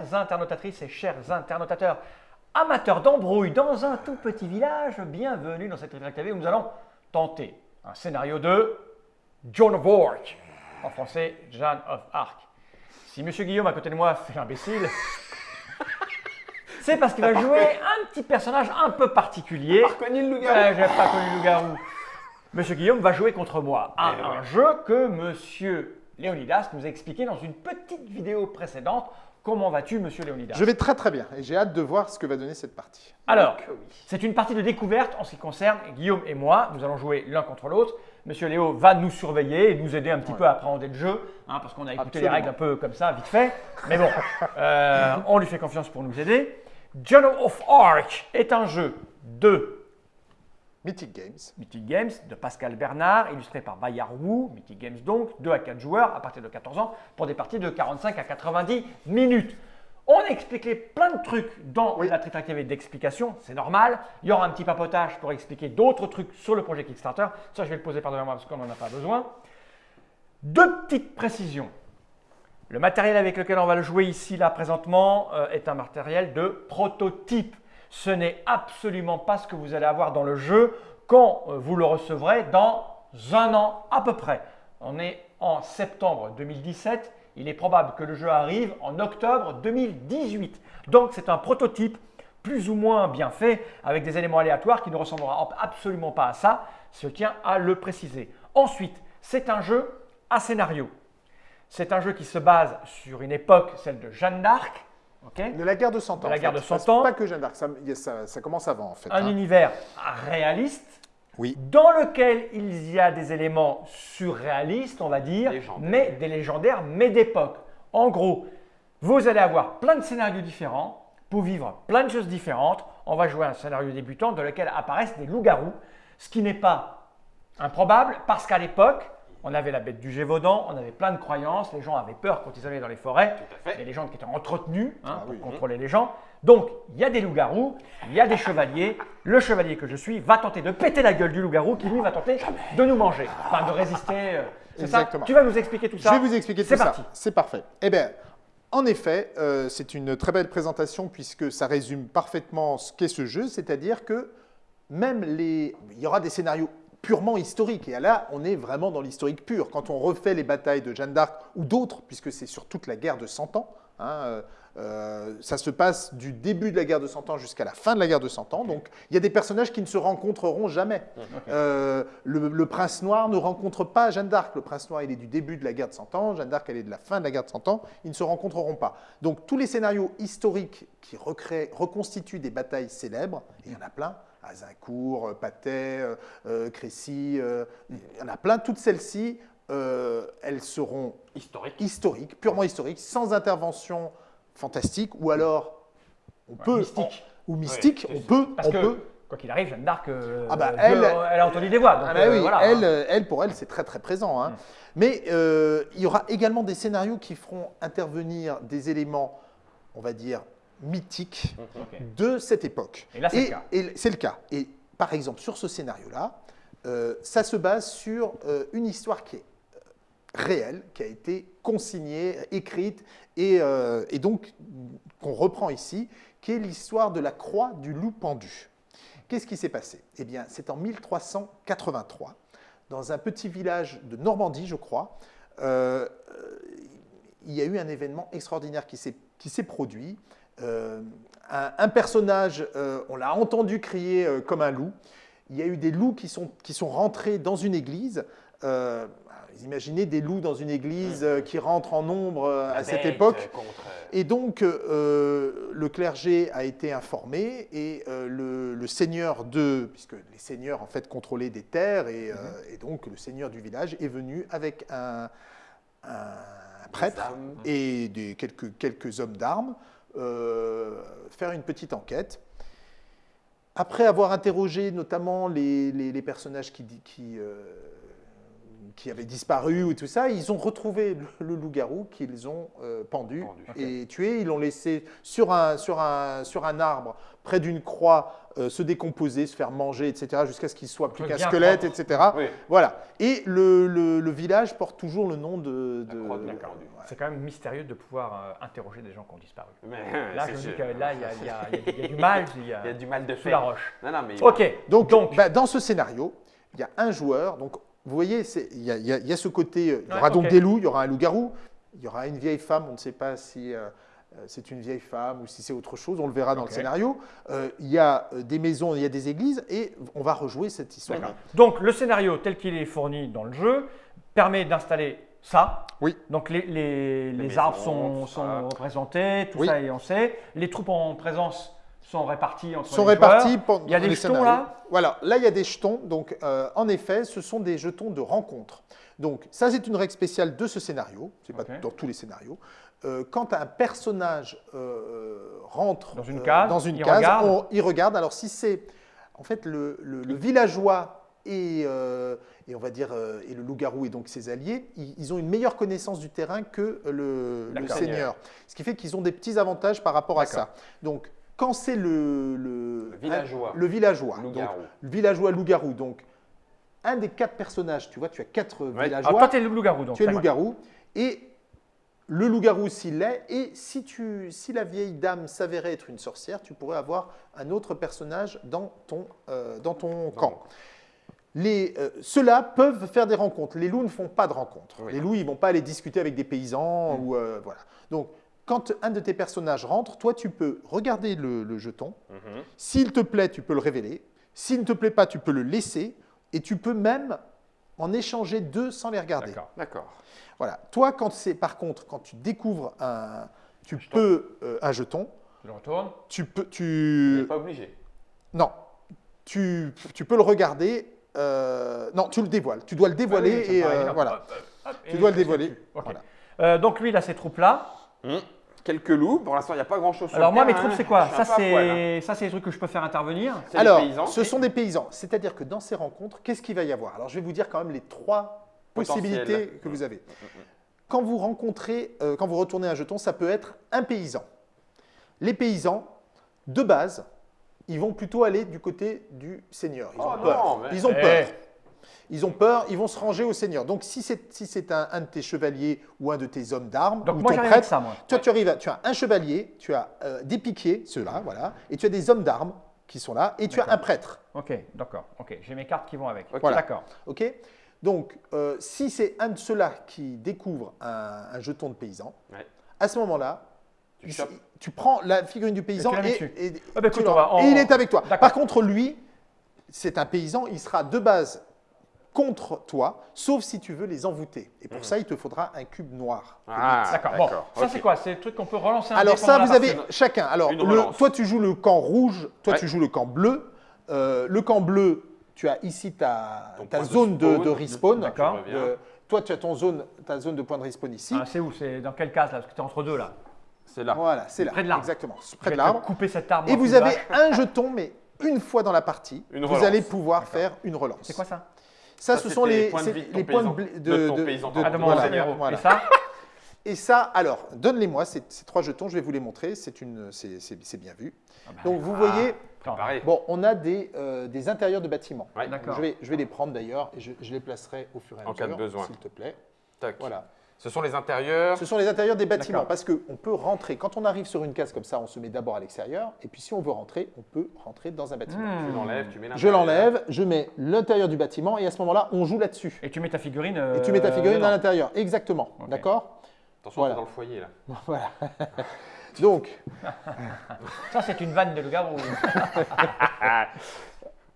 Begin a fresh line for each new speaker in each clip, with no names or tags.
chères internautatrices et chers internautateurs, amateurs d'embrouille dans un tout petit village, bienvenue dans cette Retract TV où nous allons tenter un scénario de Joan of Arc, en français Jeanne of Arc. Si Monsieur Guillaume à côté de moi fait l'imbécile, c'est parce qu'il va jouer un petit personnage un peu particulier.
Pas reconnu le loup-garou.
J'ai pas connu le loup-garou. Monsieur Guillaume va jouer contre moi à
Eh
un
ouais.
jeu que Monsieur Léonidas nous a expliqué dans une petite vidéo précédente. Comment vas-tu, Monsieur Léonidas
Je vais très très bien et j'ai hâte de voir ce que va donner cette partie.
Alors, c'est une partie de découverte en ce qui concerne Guillaume et moi. Nous allons jouer l'un contre l'autre. Monsieur Léo va nous surveiller et nous aider un petit
Ouais.
peu à appréhender le jeu, hein, parce qu'on a écouté les règles un peu comme ça, vite fait. Mais bon, euh, on lui fait confiance pour nous aider. Journal of Arc est un jeu de
Mythic Games.
Mythic Games de Pascal Bernard, illustré par Bayard Wu, Mythic Games donc, 2 à 4 joueurs à partir de 14 ans pour des parties de 45 à 90 minutes. On a expliqué plein de trucs dans
Oui.
la tritractivité d'explication, c'est normal. Il y aura un petit papotage pour expliquer d'autres trucs sur le projet Kickstarter. Ça, je vais le poser par devant moi parce qu'on n'en a pas besoin. Deux petites précisions. Le matériel avec lequel on va le jouer ici, là, présentement, euh, est un matériel de prototype. Ce n'est absolument pas ce que vous allez avoir dans le jeu quand euh, vous le recevrez dans un an à peu près. On est en septembre 2017. Il est probable que le jeu arrive en octobre 2018. Donc, c'est un prototype plus ou moins bien fait avec des éléments aléatoires qui ne ressemblera absolument pas à ça. Je tiens à le préciser. Ensuite, c'est un jeu à scénario. C'est un jeu qui se base sur une époque, celle de Jeanne d'Arc,
De la guerre de 100 ans.
De la guerre de 100
C'est
ans.
Pas que Jeanne d'Arc, ça, commence avant en fait.
un
hein.
univers réaliste
Oui.
dans lequel il y a des éléments surréalistes, on va dire,
Légendaires.
mais des légendaires, mais d'époque. En gros, vous allez avoir plein de scénarios différents pour vivre plein de choses différentes. On va jouer un scénario débutant dans lequel apparaissent des loups-garous, ce qui n'est pas improbable parce qu'à l'époque, on avait la bête du Gévaudan, on avait plein de croyances, les gens avaient peur quand ils allaient dans les forêts, il y a des légendes qui étaient entretenues hein,
Ah
pour
oui.
contrôler les gens. Donc, il y a des loups-garous, il y a des chevaliers. Le chevalier que je suis va tenter de péter la gueule du loup-garou qui, lui, va tenter de nous manger. Enfin, de résister. euh, C'est ça. Tu vas nous expliquer tout ça
Je vais vous expliquer tout
C'est
ça.
parti.
C'est parfait. Eh bien, en effet, euh, c'est une très belle présentation puisque ça résume parfaitement ce qu'est ce jeu, c'est-à-dire que même les, il y aura des scénarios purement historiques. Et là, on est vraiment dans l'historique pur. Quand on refait les batailles de Jeanne d'Arc ou d'autres, puisque c'est sur toute la guerre de 100 ans, hein, euh, euh, ça se passe du début de la guerre de 100 ans jusqu'à la fin de la guerre de 100 ans. Donc, il y a des personnages qui ne se rencontreront jamais. Euh, le, le prince noir ne rencontre pas Jeanne d'Arc. Le prince noir, il est du début de la guerre de 100 ans. Jeanne d'Arc, elle est de la fin de la guerre de 100 ans. Ils ne se rencontreront pas. Donc, tous les scénarios historiques qui recréent, reconstituent des batailles célèbres, et il y en a plein, Azincourt, euh, Patay, euh, euh, Crécy, euh, il y en a plein, toutes celles-ci, euh, elles seront
Historique.
historiques, purement historiques, sans intervention fantastique, ou alors on peut...
mystique.
Ou mystique,
Ouais,
on peut...
Parce
on
que,
peut
quoi qu'il arrive, Jeanne d'Arc,
Ah bah, elle-
elle a entendu des voix. donc,
Ah bah oui,
voilà,
elle,
hein.
elle, pour elle, c'est très très présent. hein.
Mm.
Mais il y aura également des scénarios qui feront intervenir des éléments, on va dire, mythiques
Ok.
de cette époque.
Et là, c'est le cas.
et c'est le cas. Et par exemple, sur ce scénario-là, euh, ça se base sur euh, une histoire qui est euh, réelle, qui a été consignée, écrite, et, euh, et donc qu'on reprend ici, qui est l'histoire de la croix du loup pendu. Qu'est-ce qui s'est passé? Eh bien, c'est en 1383, dans un petit village de Normandie, je crois, il y a eu un événement extraordinaire qui s'est qui s'est produit. Euh, un, un personnage, euh, on l'a entendu crier euh, comme un loup. Il y a eu des loups qui sont, qui sont rentrés dans une église. Vous imaginez des loups dans une église qui rentrent en nombre à cette époque.
contre,
Et donc, le clergé a été informé et le, le seigneur de, puisque les seigneurs en fait contrôlaient des terres et, et donc le seigneur du village est venu avec un, un prêtre et des, quelques, quelques hommes d'armes euh, faire une petite enquête. Après avoir interrogé notamment les, les- les personnages qui, di- qui, euh, qui avait disparu ou tout ça, ils ont retrouvé le, le loup-garou qu'ils ont euh, pendu,
Pendu.
et tué. Ils l'ont laissé sur un, sur, un, sur un arbre, près d'une croix, euh, se décomposer, se faire manger, etc., jusqu'à ce qu'il soit plus qu'un squelette,
propre.
etc.
Oui.
Voilà. Et le, le- le village porte toujours le nom de. de-
croix de D'accord.
Ouais.
C'est quand même mystérieux de pouvoir euh, interroger des gens qui ont disparu.
Mais,
Là, je me dis que là, il y a, y y y du mal il y a,
Il y a du mal de
sous la roche.
Non, non, mais.
Ok,
Donc,
donc,
bah, dans ce scénario, il y a un joueur. Donc, vous voyez, c'est- il y, a- ce côté. euh, Il y aura
Ouais,
donc des loups, il y aura un loup-garou, il y aura une vieille femme. On ne sait pas si euh, euh, c'est une vieille femme ou si c'est autre chose. On le verra dans le scénario. Euh, il y a euh, des maisons, il y a des églises, et on va rejouer cette histoire.
Donc le scénario tel qu'il est fourni dans le jeu permet d'installer ça.
Oui.
Donc les, les- arbres sont, sont représentés, tout
Oui.
ça et on sait. Les troupes en présence sont réparties entre
sont
les joueurs.
répartis pendant
Il y a des jetons
scénarios.
là
Voilà, là il y a des jetons. Donc, euh, en effet, ce sont des jetons de rencontre. Donc, ça c'est une règle spéciale de ce scénario. C'est pas
Ok.
dans tous les scénarios. Euh, quand un personnage euh, rentre
Dans une case,
dans une
il
case,
regarde.
on- il regarde. Alors, si c'est en fait le, le- le villageois et, euh, et on va dire euh, et le loup-garou et donc ses alliés, ils, ils ont une meilleure connaissance du terrain que le, seigneur. Ce qui fait qu'ils ont des petits avantages par rapport à ça. Donc, quand c'est le, le,
Le villageois.
le villageois, donc, villageois loup-garou. Donc, un des quatre personnages, tu vois, tu as quatre
Ouais.
Ah,
villageois,
toi, tu es le loup-garou. donc,
tu es le loup-garou, et le loup-garou s'il l'est, et si, tu, si la vieille dame s'avérait être une sorcière, tu pourrais avoir un autre personnage dans ton, euh, dans ton camp. Les, euh, Ceux-là peuvent faire des rencontres. Les loups ne font pas de rencontres.
Oui.
Les loups, ils vont pas aller discuter avec des paysans
Mm.
ou euh, voilà. Donc, quand un de tes personnages rentre, toi, tu peux regarder le- le jeton,
Mhm.
s'il te plaît, tu peux le révéler. S'il ne te plaît pas, tu peux le laisser. Et tu peux même en échanger deux sans les regarder.
D'accord.
D'accord.
Voilà. Toi, quand c'est par contre, quand tu découvres un, tu peux euh, un jeton,
Je le retourne.
tu peux,
Tu
tu,
n'es pas obligé.
non, tu, tu peux le regarder. Euh, non, tu le dévoiles. Tu dois le dévoiler
Ah oui, me
et euh, voilà.
Hop, et
Tu dois le dévoiler. Voilà.
Euh, donc lui, il a ces troupes-là.
Hum. Quelques loups. Pour l'instant, il n'y a pas grand-chose sur
Alors moi, mes troupes, c'est quoi Ça,
poil, hein.
c'est ça, c'est les trucs que je peux faire intervenir.
C'est
Alors,
paysans.
ce sont des paysans. C'est-à-dire que dans ces rencontres, qu'est-ce qu'il va y avoir? Alors, je vais vous dire quand même les trois possibilités que vous avez. Quand vous rencontrez, euh, quand vous retournez un jeton, ça peut être un paysan. Les paysans, de base, ils vont plutôt aller du côté du seigneur. Ils ont
Oh
peur.
non, mais-
Ils ont
Eh.
peur. Ils ont peur, ils vont se ranger au seigneur. Donc, si c'est si c'est un, un de tes chevaliers ou un de tes hommes d'armes,
Donc
ou
moi,
ton
j'arrive avec
prêtre,
ça, moi.
toi, tu arrives, à- tu as un chevalier, tu as euh, des piquiers, ceux-là, voilà, et tu as des hommes d'armes qui sont là, et tu as un prêtre.
Ok, d'accord. Ok, j'ai mes cartes qui vont avec.
Voilà.
D'accord.
Ok Donc, euh, si c'est un de ceux-là qui découvre un, un jeton de paysan,
Ouais.
à ce moment-là,
Tu
il-
chopes.
Tu prends la figurine du paysan et, et-
Ah bah
tu
écoute,
le-
on va- on-
et il est avec toi. Par contre, lui, c'est un paysan, il sera de base contre toi, sauf si tu veux les envoûter. Et pour ça, il te faudra un cube noir.
Mhm. Ah,
D'accord. Bon, ça c'est quoi? C'est le truc qu'on peut relancer un
Alors ça, vous avez chacun. Alors, le- toi, tu joues le camp rouge, toi,
Ouais.
tu joues le camp bleu. Euh, le camp bleu, tu as ici ta, zone de,
spawn.
de respawn.
D'accord.
Euh, toi, tu as ton zone, ta zone de point de respawn ici.
Ah, c'est où? C'est dans quelle case là? Parce que tu es entre deux là.
C'est là.
Voilà, c'est là.
Près de l'arbre.
Exactement, près de l'arbre.
Couper cet arbre.
Et vous
de
avez
vache.
un jeton, mais une fois dans la partie,
Une
vous allez pouvoir faire une relance.
C'est quoi ça?
Ça,
Ça,
ce sont les,
points de vie de
les points de,
paysan.
blé-
De paysan.
Ah, de mon
voilà.
Et ça?
Et ça, alors, donne-les-moi, ces, ces trois jetons, je vais vous les montrer, c'est une, c'est- c'est c'est bien vu.
Ah bah,
Donc, vous
Ah.
voyez,
Préparé.
bon, on a des, euh, des intérieurs de bâtiments.
Ouais.
Je vais, je vais les prendre d'ailleurs et je, je les placerai au fur et à
En
mesure,
cas de besoin.
s'il te plaît.
Tac.
Voilà.
Ce sont les intérieurs.
Ce sont les intérieurs des bâtiments parce qu'on peut rentrer. Quand on arrive sur une case comme ça, on se met d'abord à l'extérieur et puis si on veut rentrer, on peut rentrer dans un bâtiment.
Hmm.
Tu l'enlèves, tu mets
Je l'enlève, je mets l'intérieur du bâtiment et à ce moment-là, on joue là-dessus.
Et tu mets ta figurine.
Et tu mets ta
euh,
figurine à l'intérieur. Exactement. D'accord?
Attention,
Voilà.
dans le foyer là.
Voilà. Donc,
Ça, c'est une vanne de loup-garou.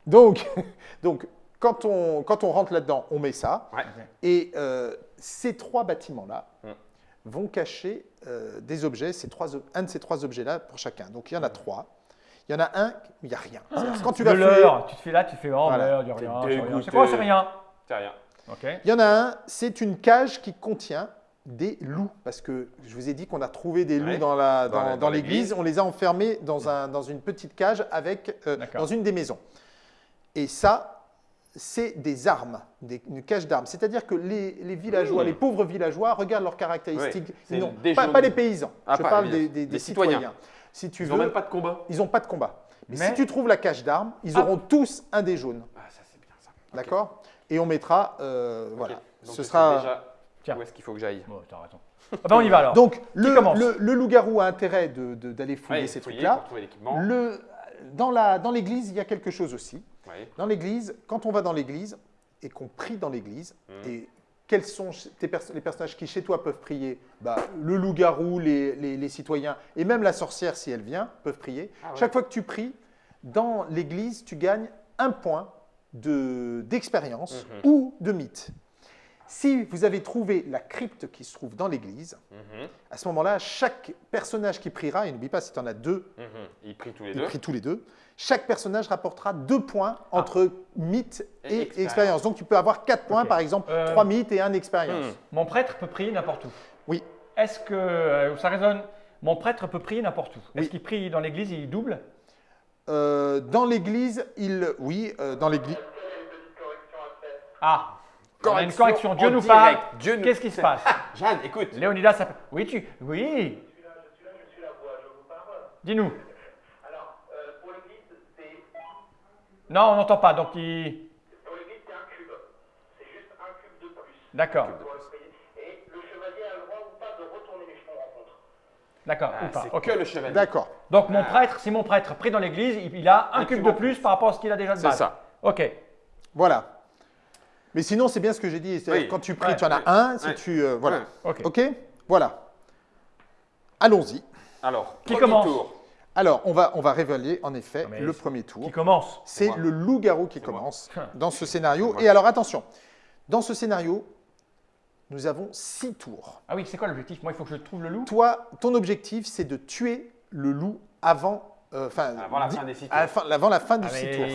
donc, donc quand, on, quand on rentre là-dedans, on met ça.
Ouais.
Et euh, ces trois bâtiments-là
Mm.
vont cacher euh, des objets, ces trois, un de ces trois objets-là pour chacun. Donc il y en a trois. Il y en a un, il n'y a rien. C'est-à-dire, Quand tu vas
leurre, tu te fais là, tu fais oh
Voilà.
merde, il y a rien, c'est quoi C'est rien?
C'est rien.
Ok.
il y en a un, c'est une cage qui contient des loups. Parce que je vous ai dit qu'on a trouvé des loups
Ouais.
dans la-
Dans
dans- l'église.
l'église.
On les a enfermés dans, un, dans une petite cage avec, euh, dans une des maisons. Et ça, c'est des armes, des- une cache d'armes. C'est-à-dire que les, les villageois,
Mmh.
les pauvres villageois, regardent leurs caractéristiques.
Oui, des
pas, pas les paysans,
Ah,
je
pas,
parle des, des-
des
des
citoyens.
citoyens. Si tu
Ils n'ont même pas de combat.
ils n'ont pas de combat. Mais,
Mais-
si tu trouves la cache d'armes, ils
Ah.
auront tous un des jaunes.
Ah, ça c'est bien ça.
D'accord? Et on mettra, euh, voilà.
Donc,
Ce sera.
déjà
Tiens.
où est-ce qu'il faut que j'aille?
Raison. Ah ben, on y va alors.
Donc, le, le- le loup-garou a intérêt de- de- d'aller fouiller
Ouais,
ces trucs-là. Dans la- dans l'église, il y a quelque chose aussi. Dans l'église, quand on va dans l'église et qu'on prie dans l'église,
Mhm.
et quels sont tes les personnages qui chez toi peuvent prier bah, Le loup-garou, les, les- les citoyens, et même la sorcière, si elle vient, peuvent prier.
Ah ouais.
Chaque fois que tu pries, dans l'église, tu gagnes un point de- d'expérience
Mhm.
ou de mythe. Si vous avez trouvé la crypte qui se trouve dans l'église,
Mhm,
à ce moment-là, chaque personnage qui priera, et n'oublie pas, si tu en as deux,
mhm. Ils prient tous les deux.
prient tous les deux, chaque personnage rapportera deux points entre mythe
Et
et,
expérience.
expérience. Donc tu peux avoir quatre points, par exemple,
Euh,
trois mythes et un expérience.
Hmm.
Mon prêtre peut prier n'importe où.
Oui.
Est-ce que euh, ça résonne? Mon prêtre peut prier n'importe où. Est-ce
Oui.
qu'il prie dans l'église et il double?
Euh, dans l'église, il, oui, euh, dans l'église,
Ah On a une
Correction
correction. Dieu
en
nous
direct.
parle.
Dieu nous-
Qu'est-ce qui se passe
Jeanne, écoute.
Léonidas, ça... oui, tu. Oui. Dis-nous.
Alors, euh, pour l'église, c'est
Non, on n'entend pas. Donc, il.
pour l'église, c'est un cube. C'est juste un cube de plus.
D'accord.
Et le chevalier a le droit ou pas de retourner les.
D'accord.
Ah,
ou pas.
c'est
Ok.
que le chevalier.
d'accord.
Donc, mon prêtre, si mon prêtre prie dans l'église, il a un,
Un
cube
cube
de
en
plus par rapport à ce qu'il a déjà de
C'est
base.
ça.
Ok.
Voilà. Mais sinon, c'est bien ce que j'ai dit.
Oui.
Quand tu pries,
Ouais.
tu en as
Ouais.
un. Si
Ouais.
tu, euh, voilà.
Ok.
Ok. Voilà. Allons-y.
Alors,
Qui commence
tour.
Alors, on va, on va révéler en effet
Non,
le premier tour.
Qui commence
C'est le loup-garou qui
moi.
commence dans ce scénario. Et alors, attention. Dans ce scénario, nous avons six tours.
Ah oui, c'est quoi l'objectif? Moi, il faut que je trouve le loup?
Toi, ton objectif, c'est de tuer le loup avant, euh, enfin,
Avant la fin des six tours.
fin, avant la fin du
Ah,
six tours.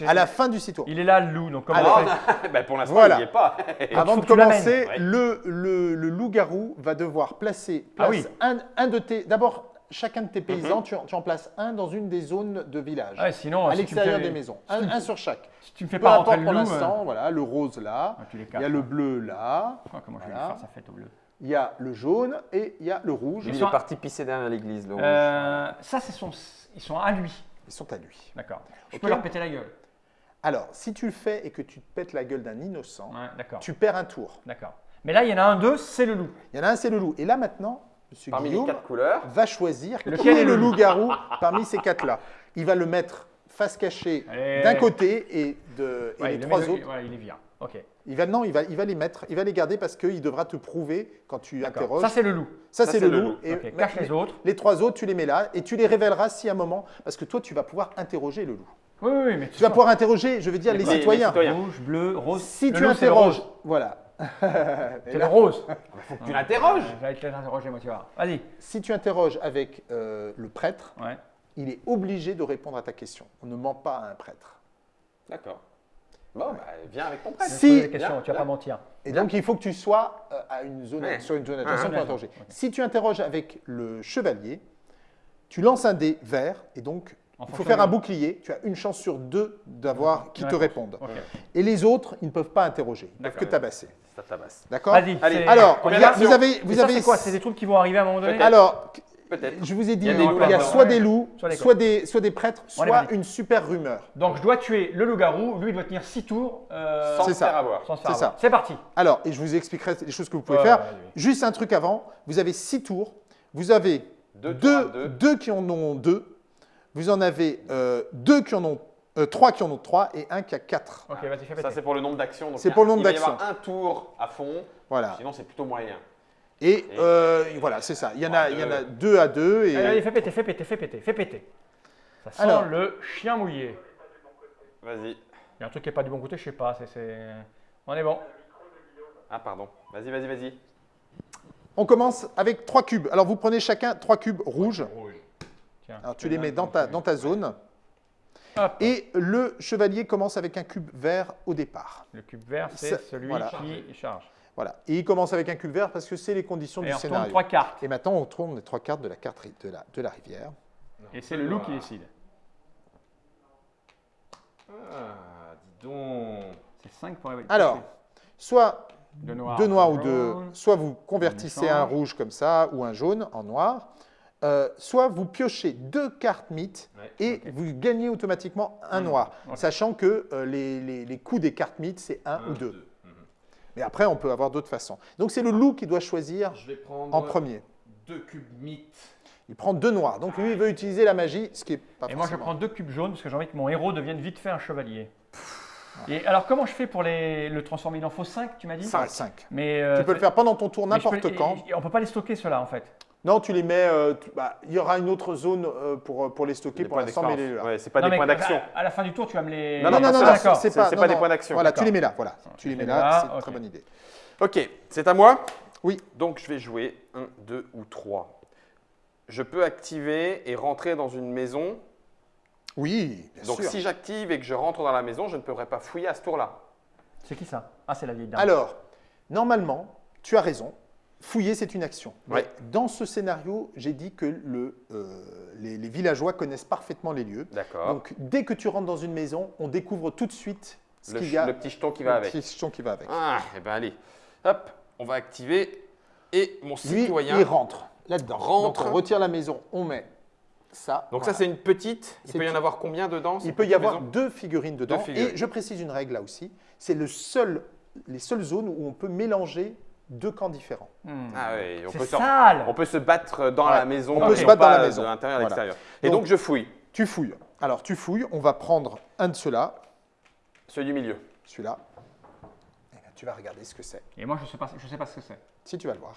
il-
À la fin du six tours.
Il est là, le loup. Donc, comment
Alors,
on fait
bah, pour l'instant,
Voilà.
il n'y est pas.
Avant de commencer, le, le- le loup-garou va devoir placer
Ah
place
oui.
un, un de tes. D'abord, chacun de tes
Mhm.
paysans, tu, en, tu en places un dans une des zones de village,
Ouais, sinon,
à
si
l'extérieur
fais-
des maisons. Un, un sur chaque.
Si tu me fais
Peu
pas rentrer
importe
le
pour l'instant, voilà, le rose là,
euh, ah,
il y a le
hein.
bleu là,
Oh, comment je vais faire sa fête au bleu
il y a le jaune et il y a le rouge.
Ils
Il
sont-
est parti pisser derrière l'église, le rouge.
Euh, Ça, c'est son... ils sont à lui.
Ils sont à lui.
D'accord. Je peux leur péter la gueule.
Alors, si tu le fais et que tu te pètes la gueule d'un innocent,
Ouais,
tu perds un tour.
D'accord. Mais là, il y en a un, deux, c'est le loup.
Il y en a un, c'est le loup. Et là maintenant, Monsieur
Parmi les
Guillaume
quatre couleurs.
va choisir
Lequel
qui est le
le loup
loup-garou parmi ces quatre-là. Il va le mettre face cachée d'un côté et, de, et
Ouais,
les
le
trois autres.
ouais, il est vient. Ok.
Il va, non, il va, il va les mettre, il va les garder parce qu'il devra te prouver quand tu interroges.
Ça, c'est le loup.
Ça,
ça,
c'est le
le
loup.
loup.
Et
cache les autres.
Les trois autres, tu les mets là et tu les révéleras si à un moment, parce que toi, tu vas pouvoir interroger le loup.
Oui, oui, oui, mais
Tu vas pouvoir interroger, je veux dire, les,
Les- les
citoyens.
Rouge, bleu, rose.
Si
Le
tu
loup, c'est le
interroges,
rose.
voilà.
C'est le rose.
Faut que tu l'interroges.
Je vais te l'interroger, moi, tu vois. Vas-y.
si tu interroges avec euh, le prêtre,
Ouais.
Il est obligé de répondre à ta question. On ne ment pas à un prêtre.
D'accord. Bon, bah, viens avec ton prêtre.
Si-
questions,
Bien,
tu vas pas mentir.
Et donc, il faut que tu sois euh, à une zone,
Ouais.
sur une zone
ouais,
pour interroger. Si tu interroges avec le chevalier, tu lances un dé vert et donc
En
il faut faire un bouclier. Tu as une chance sur deux d'avoir qui te répondent. Et les autres, ils ne peuvent pas interroger. Ils ne peuvent
D'accord.
que tabasser.
Ça tabasse.
D'accord
Vas-y.
Allez.
Alors, vous avez, vous
ça,
avez
c'est quoi? C'est des trucs qui vont arriver à un moment donné?
Alors,
Peut-être.
je vous ai dit,
Il y a
il y soit des loups,
Soit des
soit des, prêtres, soit une super rumeur.
Donc, je dois tuer le loup-garou. Lui, il doit tenir 6 tours. euh,
Sans
c'est
se
ça.
faire avoir.
sans se faire
C'est ça.
avoir. C'est parti.
Alors, et je vous expliquerai les choses que vous pouvez
Ouais,
faire.
ouais, ouais.
Juste un truc avant, vous avez six tours. Vous avez
Deux tours à
deux,
deux.
deux qui en ont deux. Vous en avez euh, deux qui en ont, euh, trois qui en ont trois et un qui a quatre.
Ok, vas-y, fais péter.
Ça, c'est pour le nombre d'actions.
C'est pour le nombre
Il va y
d'actions.
avoir un tour à fond.
Voilà.
Sinon, c'est plutôt moyen.
Et euh, voilà, c'est ça. Il y en a,
Ouais,
il y en a
deux.
à deux. Et
Allez, allez, fais péter, fais péter, fais péter, fais péter. Ça sent
Alors.
le chien mouillé.
Vas-y.
Il y a un truc qui n'est pas du bon côté, je sais pas. c'est-. On est bon.
Ah, pardon. Vas-y, vas-y, vas-y.
on commence avec trois cubes. Alors, vous prenez chacun trois cubes rouges.
Tiens,
Alors, tu les mets dans ta, dans ta zone.
Hop.
Et le chevalier commence avec un cube vert au départ.
Le cube vert, c'est celui
voilà.
qui charge.
Voilà. Et il commence avec un cube vert parce que c'est les conditions
Et
du
on
scénario.
trois cartes.
Et maintenant, on tourne les trois cartes de la carte de la, de la rivière.
Et c'est le loup qui décide.
Ah, dis donc.
5 pour aller
Alors, soit
de noir,
deux noirs ou deux, soit vous convertissez un rouge comme ça ou un jaune en noir, euh, soit vous piochez deux cartes mythes
Ouais,
et vous gagnez automatiquement un
Mmh,
noir, sachant que euh, les, les- les coûts des cartes mythes, c'est un ou deux. Mais après, on peut avoir d'autres façons. Donc, c'est le loup qui doit choisir
Je vais prendre
en premier.
deux cubes mythes.
Il prend deux noirs. Donc, lui, il veut utiliser la magie, ce qui est pas
Et moi, je prends deux cubes jaunes parce que j'ai envie que mon héros devienne vite fait un chevalier. Et alors, comment je fais pour les, le transformer? Il en faut 5, tu m'as dit?
Ah, cinq.
Mais, euh,
Tu peux le faire pendant ton tour n'importe quand.
et- et on peut pas les stocker ceux-là en fait.
Non, tu les mets. euh, tu- bah, il y aura une autre zone euh, pour, pour les stocker pour l'instant, mais les là.
Ouais, c'est pas
Non,
des
mais
points d'action.
À, à la fin du tour, tu vas me les.
Non,
Non, non, non,
d'accord.
c'est
C'est-
pas,
c'est
non,
pas des
non.
points d'action.
Voilà, tu
D'accord.
les mets là. Voilà, tu les mets là.
là,
C'est une
ok.
très bonne idée.
Ok, c'est à moi
Oui.
Donc je vais jouer 1, 2 ou 3. Je peux activer et rentrer dans une maison.
Oui, bien
Donc
sûr.
si j'active et que je rentre dans la maison, je ne pourrai pas fouiller à ce tour-là.
C'est qui ça? Ah, c'est la vieille dame.
Alors, normalement, tu as raison. Fouiller, c'est une action.
Ouais.
Dans ce scénario, j'ai dit que le, euh, les, les villageois connaissent parfaitement les lieux.
D'accord.
Donc, dès que tu rentres dans une maison, on découvre tout de suite ce
Le,
qu'il y a.
le petit jeton qui va
le
avec.
petit jeton qui va avec.
Ah, et ben allez. Hop, on va activer. Et mon
Lui,
citoyen.
il rentre là-dedans.
Rentre.
Donc, on retire la maison, on met ça.
Donc
Voilà.
ça, c'est une petite. Il peut y en avoir combien dedans
Il peut y avoir deux figurines dedans.
figurines.
Et je précise une règle là aussi. C'est le seul, les seules zones où on peut mélanger deux camps différents.
Hmm.
Ah oui, on
c'est
peut, se-
sale
on peut se battre dans
Ouais,
la maison.
on peut
se
battre dans la maison.
De l'intérieur à
Voilà.
l'extérieur. Et
Donc-
donc je fouille.
Tu fouilles. Alors, tu fouilles. On va prendre un de ceux-là,
Celui du milieu.
celui-là. Eh tu vas regarder ce que c'est.
Et moi, je sais pas, je sais pas ce que c'est.
Si tu vas le voir.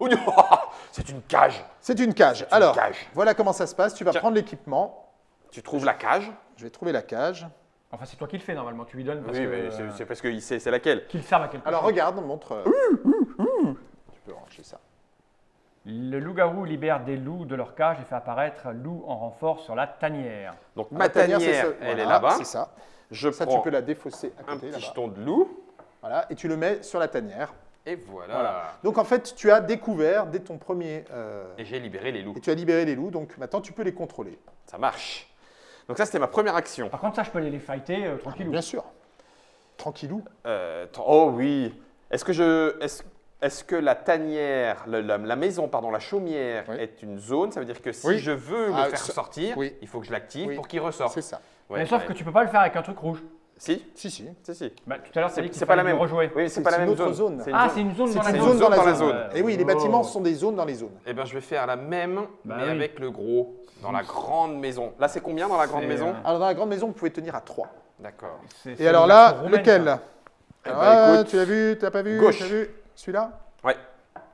Oh, non, c'est une cage.
C'est une cage.
une
Alors,
cage.
voilà comment ça se passe. Tu vas
Tiens.
prendre l'équipement.
Tu trouves la cage
Je vais trouver la cage.
Enfin, c'est toi qui le fais normalement. Tu lui donnes parce
Oui,
que.
mais c'est-
euh,
c'est parce qu'il sait c'est laquelle.
Qu'il serve à quelque
Alors,
chose.
regarde, montre. euh, peux ranger ça.
Le loup-garou libère des loups de leur cage et fait apparaître un loup en renfort sur la tanière.
Donc
La
ma tanière,
c'est ça.
elle
Voilà,
est là-bas.
C'est ça.
Je
Ça,
prends
tu peux la défausser à
un
côté.
petit
là-bas.
jeton de loup.
Voilà. Et tu le mets sur la tanière.
Et voilà.
Voilà. Donc, en fait, tu as découvert dès ton premier. euh,
Et j'ai libéré les loups.
et tu as libéré les loups. Donc, maintenant, tu peux les contrôler.
Ça marche. Donc ça, c'était ma première action.
Par contre, ça, je peux aller les fighter euh, tranquillou.
Bien sûr. Tranquillou.
Euh, oh oui. Est-ce que je, est-ce que la tanière, la, la maison, pardon, la chaumière
Oui.
est une zone? Ça veut dire que si
Oui.
je veux le
Ah,
faire sortir,
oui.
il faut que je l'active
Oui.
pour qu'il ressorte.
C'est ça.
Ouais,
mais sauf
ouais.
que tu peux pas le faire avec un truc rouge.
Si,
Si, si.
si, si.
Bah, tout à l'heure,
C'est, pas la même.
rejouer.
Oui, c'est, pas la même zone.
zone.
C'est une
Ah,
zone.
c'est une zone
C'est
dans la
une
zone.
dans la
dans la
zone. Et oui, les
Oh.
bâtiments sont des zones dans les zones.
Eh ben, je vais faire la même,
Bah
mais avec le gros, dans la grande maison. Là, c'est combien dans la grande maison?
euh,
Alors, dans la grande maison, vous pouvez tenir à 3.
D'accord.
Et alors là, lequel?
ça.
Eh
Ah,
ben, écoute,
Tu l'as vu Tu l'as pas vu
gauche.
Celui-là
Ouais.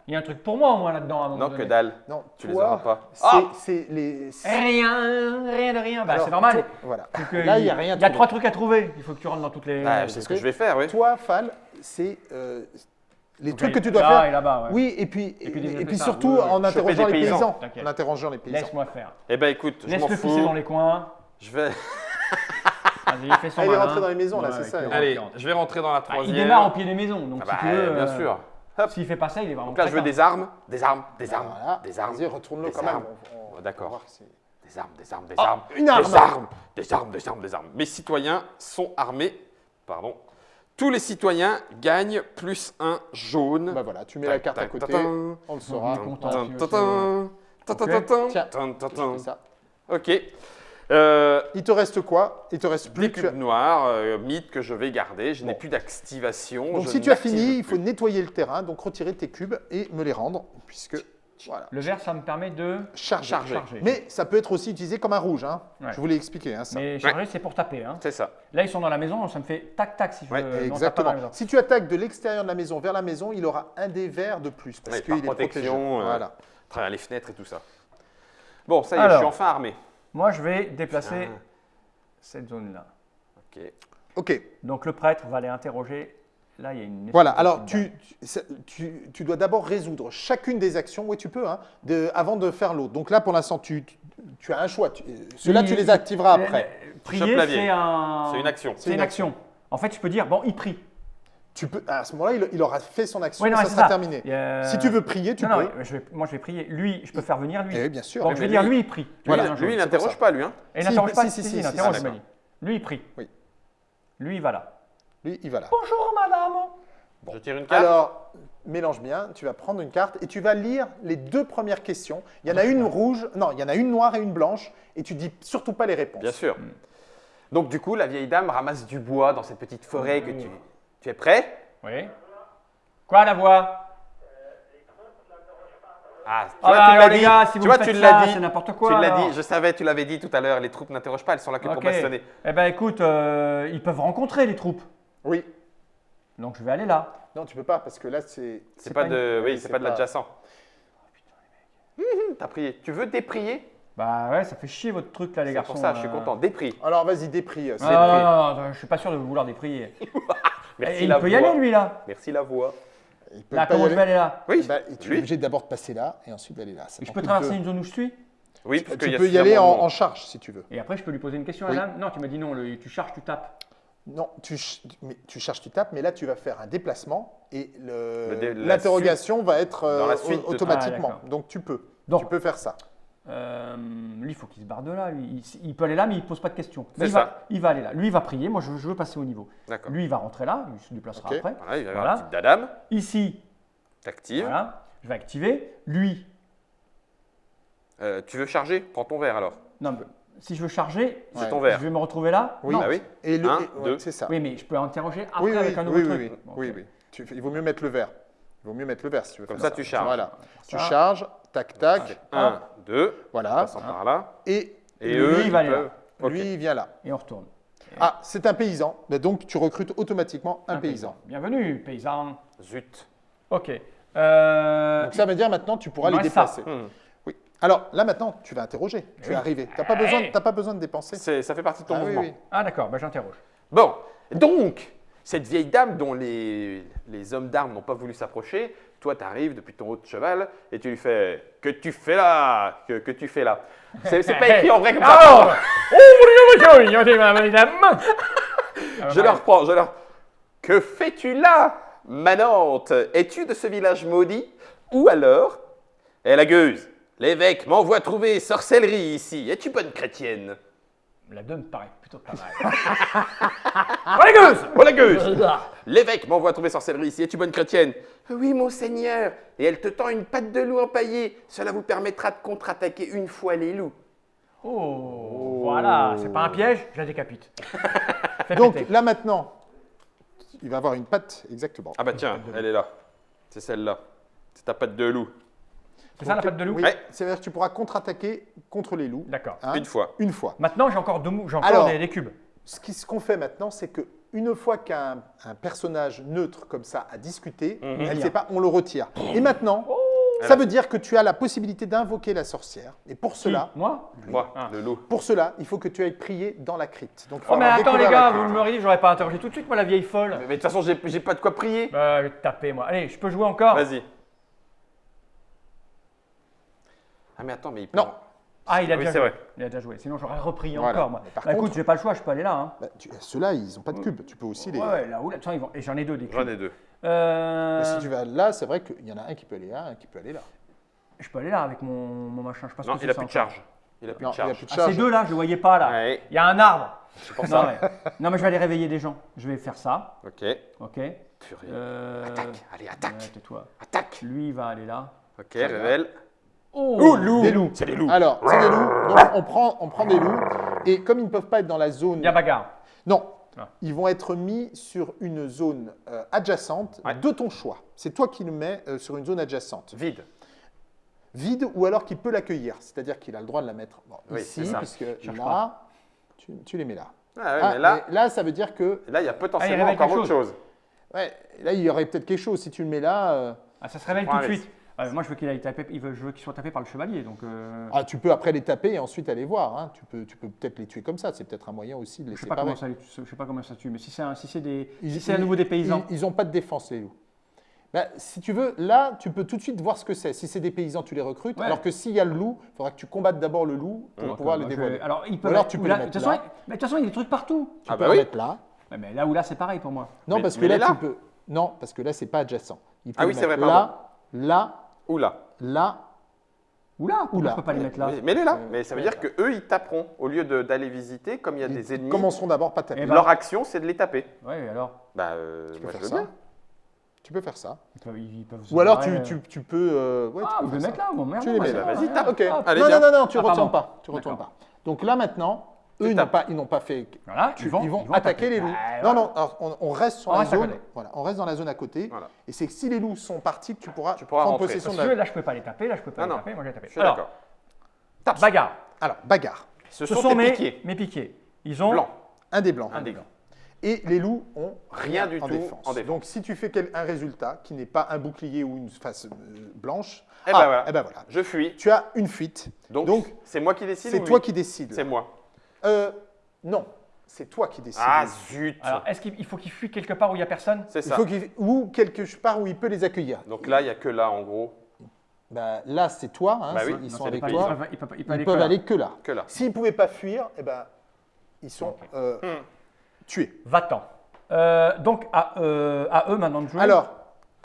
Il y a un truc pour moi au moins là-dedans à un moment
Non, que dalle.
Non,
Tu les
toi,
auras pas.
c'est-
Ah
C'est les.
Rien, rien de rien. Bah, c'est normal.
toi- Voilà.
Donc,
Là, il y a rien
Il y a trois trucs à trouver. Il faut que tu rentres dans toutes les.
Bah, c'est ce que je vais faire, oui.
Toi, Fal, c'est euh, les trucs que tu dois
là
faire.
et là-bas. ouais.
Oui, et puis,
Et puis
et, surtout
Oui, oui.
en interrogeant les
paysans.
En interrogeant les paysans.
Laisse-moi faire.
Eh ben, écoute, je m'en
Laisse-le
fous.
pisser dans les coins.
Je vais.
Vas-y, fais son
Ah, il est
malin.
rentré dans les maisons, là,
Ouais,
c'est ça, il-
Allez, je vais rentrer dans la
Bah, il
troisième.
démarre au pied des maisons. Donc,
Ah
si
bah,
tu veux.
bien
euh,
sûr. Hop.
S'il fait pas ça, il est vraiment.
Donc là, je veux des armes, des armes, des armes,
Voilà.
des armes,
Vas-y, retourne-le
des
quand même.
armes.
On- on-
Oh, d'accord.
va voir
des armes, des armes, des
Ah,
armes.
une arme.
Des armes, des armes, des armes, des armes. Mes citoyens sont armés. Pardon. Tous les citoyens gagnent plus un jaune.
Bah voilà, tu mets la carte à côté, on le saura.
Content.
Tin,
tu
tin,
veux,
tin, tin, tin, tin, tin,
Tiens.
tin, tin,
Je fais ça.
Ok. Euh,
Il te reste quoi? Il te reste plus
des
que.
cubes noirs, euh, mythes que je vais garder. Je n'ai
Bon.
plus d'activation.
Donc
je
si tu as fini, il faut nettoyer le terrain, donc retirer tes cubes et me les rendre, puisque voilà.
Le vert, ça me permet de.
Charger.
Charger.
Charger.
Mais ça peut être aussi utilisé comme un rouge, hein.
Ouais.
Je vous l'ai expliqué. Hein, ça.
Mais charger, c'est pour taper. Hein.
C'est ça.
Là, ils sont dans la maison, ça me fait tac-tac si je
Ouais,
veux.
Exactement. Si tu attaques de l'extérieur de la maison vers la maison, il aura un des verts de plus parce
Ouais,
qu'il
par
est protégé.
protection, euh,
Voilà.
à travers les fenêtres et tout ça. Bon, ça y est, je suis enfin armé.
Moi, je vais déplacer
Ah.
cette zone-là.
Ok.
Ok.
Donc, le prêtre va aller interroger. Là, il y a une.
Voilà. Alors tu, tu, tu- tu dois d'abord résoudre chacune des actions. Oui, tu peux, hein, de- avant de faire l'autre. Donc là, pour l'instant, tu, tu- tu as un choix. Tu- Ceux-là, tu les activeras après.
Prier, c'est un.
C'est une action.
C'est une action. En fait, je peux dire, bon, il prie.
Tu peux, à ce moment-là, il, il aura fait son action,
Oui, non,
ça
mais c'est
sera
ça.
terminé.
Et, euh,
Si tu veux prier, tu
non,
peux.
non, je vais- moi, je vais prier. Lui, je peux faire venir lui.
Eh oui, bien sûr.
Donc, je vais dire,
lui-
il prie. Lui, il
Lui, n'interroge
ça.
pas, lui. Hein.
Et il
Si,
n'interroge
si,
pas,
si,
si, il interroge. Lui, il prie.
Oui.
Lui, il va là.
Lui, Lui, il va là.
Bonjour madame.
Je tire une carte.
Alors, mélange bien. Tu vas prendre une carte et tu vas lire les deux premières questions. Il y en a une rouge, non, il y en a une noire et une blanche. Et tu dis surtout pas les réponses.
Bien sûr. Donc du coup, la vieille dame ramasse du bois dans cette petite forêt que tu... Tu es prêt?
Oui. Quoi la voix?
Ah, tu
Ah
vois,
bah,
tu l'as
les
dit.
gars, si
tu vois, tu l'as dit.
c'est n'importe quoi,
Tu l'as dit. Je savais, tu l'avais dit tout à l'heure. Les troupes n'interrogent pas, elles sont là que pour bastonner.
Eh ben écoute, euh, ils peuvent rencontrer les troupes.
Oui.
Donc je vais aller là.
Non, tu peux pas parce que là, c'est.
C'est pas, de, oui,
oui,
c'est pas de l'adjacent. Hum, T'as prié. Tu veux déprier?
Bah ouais, ça fait chier votre truc là les
C'est
garçons.
pour ça, je suis
euh.
content. Déprie.
Alors, vas-y,
Ah,
c'est-
non, non, non, non, je suis pas sûr de vouloir déprier.
Merci
Et il
la
peut y
voix.
aller lui là.
Merci la voix.
Il peut
Là,
pas y
comment je
aller.
vais aller là
Oui,
Bah, tu es
lui.
obligé d'abord de passer là et ensuite d'aller là. Ça
je peux traverser une zone où je suis
Oui, parce qu'il
Tu
y a
peux y aller en,
suffisamment de
en
monde.
charge si tu veux.
Et après je peux lui poser une question à
Oui.
la dame Non, tu m'as dit non, le- tu charges, tu tapes.
Non, tu, ch- mais tu charges, tu tapes, mais là tu vas faire un déplacement et le-
Le dé- la
l'interrogation va être euh,
Dans la suite
au-
de-
automatiquement.
Ah, d'accord.
Donc tu peux.
Donc.
Tu peux faire ça.
Euh, lui, il faut qu'il se barre de là. lui. Il, il peut aller là, mais il pose pas de questions. Il
ça.
Va, il va aller là. Lui, il va prier. Moi, je, je veux passer au niveau. Lui, il va rentrer là. Il se déplacera après.
Voilà, il va avoir
Voilà.
la petite dadame.
Ici,
T'actives.
voilà. Je vais activer. Lui,
Euh, tu veux charger? Prends ton verre alors.
non, mais si je veux charger,
C'est
Ouais.
ton
je
verre.
vais me retrouver là.
Oui.
Non.
Ah oui
Et le,
Un,
et-
deux.
c'est ça.
Oui, mais je peux interroger après
oui, oui,
avec un nouveau
oui,
truc.
oui, oui,
Bon,
oui. Tu il vaut mieux mettre le verre. Il vaut mieux mettre le verre si tu veux
Comme
faire
ça, tu charges.
Voilà. Tu
Ça.
charges, tac, tac,
Un, deux.
voilà.
Passant par là.
Et
Et
Lui,
eux,
il va
ils
aller là.
peuvent. Ok.
lui, il vient là.
Et on retourne.
Ah, c'est un paysan. Mais Donc tu recrutes automatiquement un, paysan.
Bienvenue, paysan.
Zut.
Ok. Euh,
Donc ça veut dire maintenant tu pourras les déplacer.
Hmm.
Oui. Alors là maintenant, tu vas interroger. Tu
Oui.
es arrivé. Tu n'as pas, besoin, t'as pas besoin de dépenser.
C'est- Ça fait partie de ton
Ah oui,
mouvement.
oui.
Ah d'accord, bah, j'interroge.
Bon, donc, cette vieille dame dont les, les hommes d'armes n'ont pas voulu s'approcher, toi, tu arrives depuis ton haut de cheval et tu lui fais Que tu fais là Que, que tu fais là C'est pas écrit en vrai comme ça. Je leur reprends, je leur. Que fais-tu là, Manante? Es-tu de ce village maudit? Ou alors Eh la gueuse, l'évêque m'envoie trouver sorcellerie ici. Es-tu bonne chrétienne?
La donne paraît plutôt pas mal. oh les gueuses
Oh la gueuse L'évêque m'envoie trouver sorcellerie ici. Es-tu bonne chrétienne Oui, mon seigneur. Et elle te tend une patte de loup empaillée. Cela vous permettra de contre-attaquer une fois les loups.
Oh, voilà, c'est pas un piège, je la décapite.
Donc
péter.
là maintenant, il va avoir une patte exactement.
Ah bah tiens, elle est là. C'est celle-là. C'est ta patte de loup.
C'est ça la patte de loup
Oui,
Ouais.
c'est-à-dire que tu pourras contre-attaquer contre les loups.
D'accord.
hein,
Une fois.
Une fois.
Maintenant, j'ai encore, deux encore
Alors.
des, des cubes.
Ce qu'on fait maintenant, c'est que une fois qu'un un personnage neutre comme ça a discuté,
Mhm.
elle sait pas, on le retire. Et maintenant,
Oh.
ça veut dire que tu as la possibilité d'invoquer la sorcière. Et pour cela,
Qui Moi
Moi,
Ah.
le loup.
pour cela, il faut que tu ailles prier dans la crypte. Donc,
Oh mais attends les gars, vous me l'auriez dit, j'aurais pas interrogé tout de suite moi la vieille folle.
Mais de toute façon, j'ai j'ai pas de quoi prier.
Bah, je vais te taper moi. Allez, je peux jouer encore
Vas-y. Ah mais attends, mais il peut...
Non.
Ah, il a
Oui,
déjà
c'est
joué.
vrai.
Il a déjà joué. Sinon, j'aurais repris
Voilà.
encore moi.
Mais par
Bah, écoute,
contre-
j'ai pas le choix, je peux aller là. Hein.
Bah, tu- Ceux-là, ils n'ont pas de cube. Tu peux aussi les.
Ouais, là où là, tiens, ils vont... Et j'en ai deux des
J'en
cubes.
ai deux.
Euh,
Mais Si tu vas là, c'est vrai qu'il y en a un qui peut aller là, un qui peut aller là.
Je peux aller là avec mon, mon machin. Je ce
Non,
que
il a
ça
plus de charge. Il a plus
Non,
de
il a
charge.
plus de
Ah,
charge.
ces deux là, je les voyais pas là.
Ouais,
Il y a un arbre.
pour
Non
ça.
mais, non, mais je vais aller réveiller des gens. Je vais faire ça.
Ok.
Ok.
Purée.
Euh,
Attaque, allez, attaque.
ouais, tais-toi.
Attaque.
Lui, il va aller là.
Ok, révèle.
Oh,
Oh, loup
Des loups.
C'est des loups.
Alors, c'est des loups. Donc, on prend, on prend des loups. Et comme ils ne peuvent pas être dans la zone.
Il y a bagarre.
Non.
Ah.
Ils vont être mis sur une zone euh, adjacente
Ouais.
de ton choix. C'est toi qui le mets euh, sur une zone adjacente.
Vide.
Vide ou alors qu'il peut l'accueillir. C'est-à-dire qu'il a le droit de la mettre bon,
Oui,
ici,
ça.
puisque
Cherche
là, tu, tu les mets là.
Ah ouais,
Ah,
mais là,
mais là, ça veut dire que
là, il y a
Ah, il
potentiellement
révèle
encore
quelque
autre chose.
ouais, là, il y aurait peut-être quelque chose. Si tu le mets là, euh,
Ah, ça se réveille
prends
tout de suite. Ouais, moi, je veux qu'il aille taper. Il veut, je veux qu'il soit tapé par le chevalier. Donc, euh,
ah, tu peux après les taper et ensuite aller voir. hein. Tu peux, tu peux peut-être les tuer comme ça. C'est peut-être un moyen aussi de les
je sais pas
séparer.
comment ça, je sais pas comment ça tue. Mais si c'est si c'est des,
Ils-
si c'est à nouveau des paysans.
Ils n'ont pas de défense, les loups. Bah, si tu veux, là, tu peux tout de suite voir ce que c'est. Si c'est des paysans, tu les recrutes.
Ouais.
Alors que s'il y a le loup, il faudra que tu combattes d'abord le loup pour pouvoir le
je
dévoiler.
vais- Alors, il peut.
Ou alors, tu
ou
peux
là-
le mettre
toute façon,
là.
mais de toute façon, il y a des trucs partout.
Tu
Ah
peux
bah
le
oui.
mettre là.
Mais là où là, c'est pareil pour moi.
Non,
Mais-
parce que là, tu peux. Non, parce que là, c'est pas adjacent. Il peut
Ah oui, c'est vrai,
Là, là,
Oula.
là.
Ou là, ou
Oula.
là, je peux pas les mettre là.
Mais, mais elle est là.
Euh,
mais ça veut dire que eux, ils taperont. Au lieu de- d'aller visiter, comme il y a des ennemis,
commenceront d'abord par taper.
Eh ben,
leur action, c'est de les taper.
Ouais, alors.
Bah, euh,
Tu peux
moi,
faire
je veux
ça.
bien.
Tu peux faire ça.
Ils peuvent- ils peuvent se
Ou alors tu,
barrer,
tu,
euh.
tu peux. euh, ouais, tu
Ah,
peux faire
mettre
ça.
là, bon, merde.
Tu les
bah,
mets
c'est
là,
vas-y, tape.
Ok.
Allez,
non,
viens.
non, non, non, tu
Ah,
retournes pas. Tu retournes pas. Donc là maintenant, eux, ils n'ont pas, ils n'ont pas fait.
Voilà,
Tu-
ils vont,
ils vont attaquer les loups.
Ah,
non, non, alors, on, on reste sur
On
la
reste
zone. Voilà, on reste dans la zone à côté.
Voilà.
Et c'est que si les loups sont partis, tu pourras,
Tu pourras
prendre
rentrer.
possession
Parce
de
que
la.
là, je peux pas les taper, là, je peux pas
Non,
les
non.
taper, moi, je vais taper.
Je suis
Alors,
d'accord.
bagarre.
Alors, bagarre.
Ce,
Ce
sont,
sont mes,
piquets.
mes piquets. Ils ont
Blanc.
Un des blancs.
Un des blancs.
Et les loups ont
Rien du
en
tout
défense.
en défense.
Donc si tu fais un résultat qui n'est pas un bouclier ou une face euh, blanche,
Eh
ah,
ben voilà.
eh ben voilà.
Je fuis.
Tu as une fuite.
Donc, c'est moi qui décide
C'est toi qui décides.
C'est moi.
Euh, non, c'est toi qui décides.
Ah, zut.
Alors, est-ce qu'il il faut qu'ils fuient quelque part où il n'y a personne?
C'est
il
ça.
faut qu'il ou quelque part où il peut les accueillir.
Donc là, il n'y a que là, en gros.
Bah, là, c'est toi. hein,
Bah oui,
ils
non,
sont avec
Ils
toi.
peuvent, ils peuvent- ils peuvent
Ils
aller
peuvent
que là.
aller que là.
Que là.
S'ils ne pouvaient pas fuir, eh ben, ils sont euh,
Hmm.
tués.
Va-t'en. Euh, donc, à, euh, à eux maintenant de jouer.
Alors,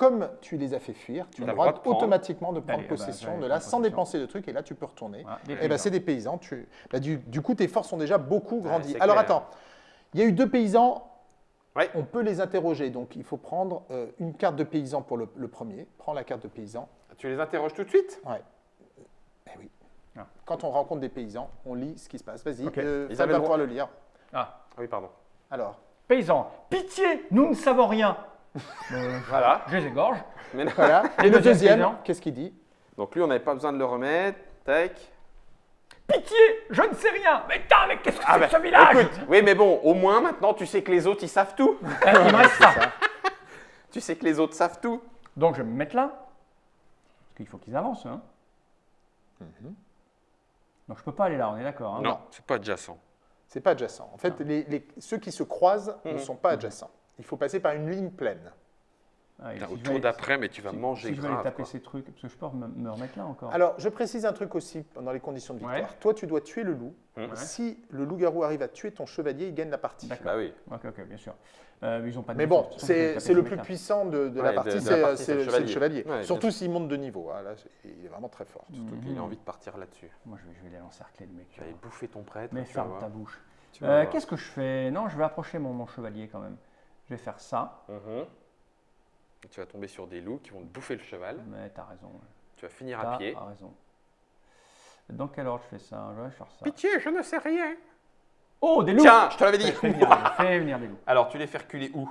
comme tu les as fait fuir, tu as
le
droit
droit de prendre.
automatiquement de prendre
bah,
possession de là sans dépenser de trucs et là tu peux retourner. Et ben
paysans.
c'est des paysans. Tu... bah, du, du coup, tes forces ont déjà beaucoup grandi. Alors
clair.
attends, il y a eu deux paysans.
Ouais.
On peut les interroger. Donc il faut prendre euh, une carte de paysan pour le, le premier. Prends la carte de paysan.
Tu les interroges tout de suite?
Ouais. Eh oui.
Ah.
Quand on rencontre des paysans, on lit ce qui se passe. Vas-y,
Ok.
euh,
avaient
va
le
pouvoir le lire.
Ah,
Ah Oui, pardon.
Alors,
paysans, pitié, nous ne savons rien. Euh,
Voilà.
je les égorge.
Mais non.
voilà.
Et
le
deuxième
qu'est-ce qu'il dit?
Donc lui, on n'avait pas besoin de le remettre. Tac.
Pitié, je ne sais rien. Mais putain, mais qu'est-ce que
Ah
c'est
bah,
que ce village?
écoute, oui, mais bon, au moins maintenant, tu sais que les autres, ils savent tout.
Eh, Il me reste ça.
Tu sais que les autres savent tout.
Donc, je vais me mettre là. Parce qu'il faut qu'ils avancent. Hein. Donc, je peux pas aller là, on est d'accord. hein.
Non, c'est pas adjacent.
C'est pas adjacent. En fait, les, les- ceux qui se croisent ne
Mhm.
sont pas adjacents. Il faut passer par une ligne pleine.
Ah,
T'as
si
au
je
tour
vais-
d'après, mais tu vas
si-
manger
si je vais aller
grave.
taper
quoi.
ces trucs, parce que je peux me, me remettre là encore.
Alors, je précise un truc aussi dans les conditions de victoire.
Ouais.
Toi, tu dois tuer le loup.
Ouais.
Si le loup-garou arrive à tuer ton chevalier, il gagne la partie.
D'accord.
Bah oui.
Ok, ok, bien sûr. Euh, ils ont pas de
Mais bon, c'est le plus puissant de, de
Ouais,
la partie,
de la
c'est
partie,
c'est
c'est le chevalier.
Surtout s'il monte de niveau. Ah, là, il est vraiment très fort.
Surtout qu'il a envie de partir là-dessus.
Moi, je vais, je vais les encercler, le mec.
Tu vas aller bouffer ton prêtre.
Mais ferme ta bouche. Euh. Qu'est-ce que je fais? Non, je vais approcher mon chevalier quand même. Je vais faire ça.
Mhm. Et Tu vas tomber sur des loups qui vont te bouffer le cheval.
Mais t'as raison.
Tu vas finir
T'as
à pied.
raison. Dans quelle ordre je fais ça? Je vais faire ça.
Pitié, je ne sais rien.
Oh, des loups
Tiens, je te l'avais dit.
Fais venir, des loups, fais venir des loups.
Alors, tu les fais reculer où?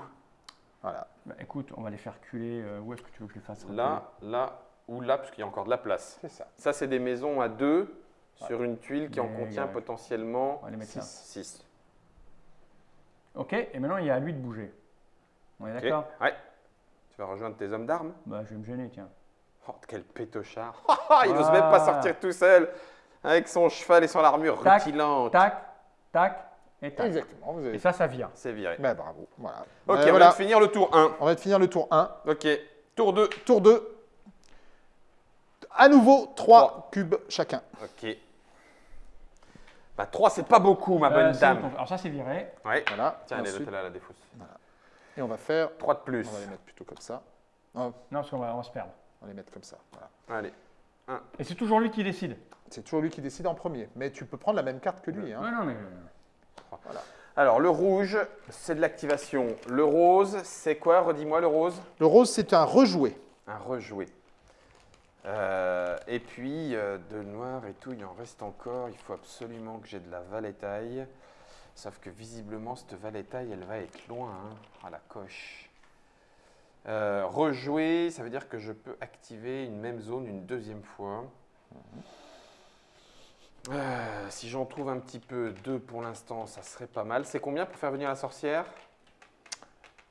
Voilà.
Bah, écoute, on va les faire culer. euh, où est-ce que tu veux que je les fasse
Là, là ou là, parce qu'il y a encore de la place.
C'est ça.
Ça, c'est des maisons à deux sur une tuile qui en contient potentiellement
On va les mettre là.
6.
Ok, et maintenant il y a à lui de bouger. On est d'accord?
Ouais. Tu vas rejoindre tes hommes d'armes?
Bah, je vais me gêner, tiens.
Oh, quel pétochard. Il n'ose même pas
Voilà.
sortir tout seul avec son cheval et son armure
Tac,
rutilante.
Tac, tac et tac.
Exactement. Vous
Et ça, ça vient.
C'est viré.
Bah, bravo. Voilà.
Ok,
Euh,
on
voilà.
de finir le tour 1.
On va finir le tour 1.
Ok, tour 2.
Tour 2. À nouveau, 3 cubes chacun.
Ok. Bah 3, c'est pas beaucoup, ma bonne
Euh, c'est
dame.
Alors ça, c'est viré.
Ouais.
Voilà.
Tiens, elle est là, la défausse.
Et on va faire.
3 de plus.
On va les mettre plutôt comme ça. Non,
Non, parce qu'on va, on va se perdre.
on va les mettre comme ça. Voilà.
Allez.
Et c'est toujours lui qui décide.
C'est toujours lui qui décide en premier. Mais tu peux prendre la même carte que lui. hein.
Ouais, non, mais. euh,
Alors, le rouge, c'est de l'activation. Le rose, c'est quoi? Redis-moi le rose.
Le rose, c'est un rejoué.
Un rejoué. Euh, et puis, euh, de noir et tout, il en reste encore. Il faut absolument que j'ai de la valétaille. Sauf que visiblement, cette valétaille, elle va être loin. hein. Ah, la coche. Euh, rejouer, ça veut dire que je peux activer une même zone une deuxième fois. Euh, si j'en trouve un petit peu, deux pour l'instant, ça serait pas mal. C'est combien pour faire venir la sorcière?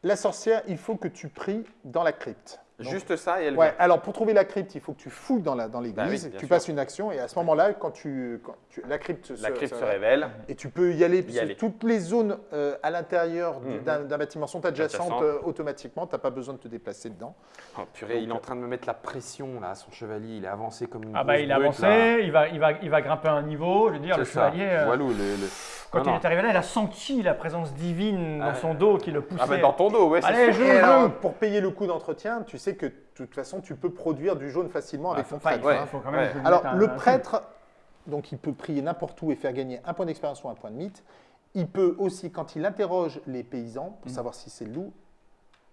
La sorcière, il faut que tu pries dans la crypte. Donc-
Juste ça et elle
Ouais,
vient.
alors pour trouver la crypte, il faut que tu fouilles dans la- dans
Bah
l'église,
oui, bien
tu
sûr.
passes une action et à ce moment-là, quand tu, quand tu- la crypte,
La
se,
crypte
se-
se révèle.
et tu peux y aller,
Y
parce que
aller.
toutes les zones euh, à l'intérieur
Mhm.
d'un bâtiment sont adjacentes euh, automatiquement, tu n'as pas besoin de te déplacer dedans.
Oh, purée, il est en train de me mettre la pression là, son chevalier. Il est avancé comme une
Ah bah il
brute,
avancé,
là.
il va, il, va, il va grimper un niveau, je veux dire, le
ça.
chevalier, euh,
Walou, le- le-
quand
Non,
il
non.
est arrivé là, il a senti la présence divine dans
Ah,
son dos qui le poussait.
Ah bah dans ton dos, ouais, c'est
Allez, je- joue.
pour payer le coût d'entretien, tu sais que de toute façon, tu peux produire du jaune facilement avec
Enfin,
ton prêtre.
faut,
hein.
quand même
Ouais.
Alors,
un-
le prêtre, donc il peut prier n'importe où et faire gagner un point d'expérience ou un point de mythe. Il peut aussi, quand il interroge les paysans
Mm.
pour savoir si c'est le loup,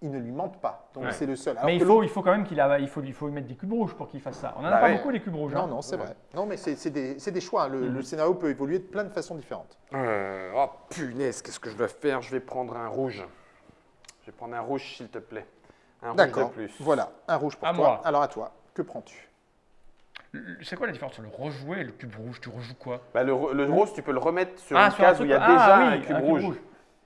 il ne lui mentent pas. Donc
Ouais.
c'est le seul. Alors
Mais il faut, il faut quand même qu'il a, il faut, il faut mettre des cubes rouges pour qu'il fasse ça. On en a
Bah
pas
ouais.
beaucoup des cubes rouges. hein.
Non, non, c'est vrai. Non, mais c'est des, choix. hein. Le,
Mhm.
le scénario peut évoluer de plein de façons différentes.
Euh, oh punaise, qu'est-ce que je dois faire? Je vais prendre un rouge. Je vais prendre un rouge, s'il te plaît. Un rouge de
D'accord.
plus.
Voilà, un rouge pour
À
toi.
moi.
Alors à toi, que prends-tu?
C'est quoi la différence entre le rejouer et le cube rouge? Tu rejoues quoi?
Bah, le, ro- le rose, tu peux le remettre sur
Ah,
une
sur un
case où
truc-
il y a
ah,
déjà
oui,
un cube rouge.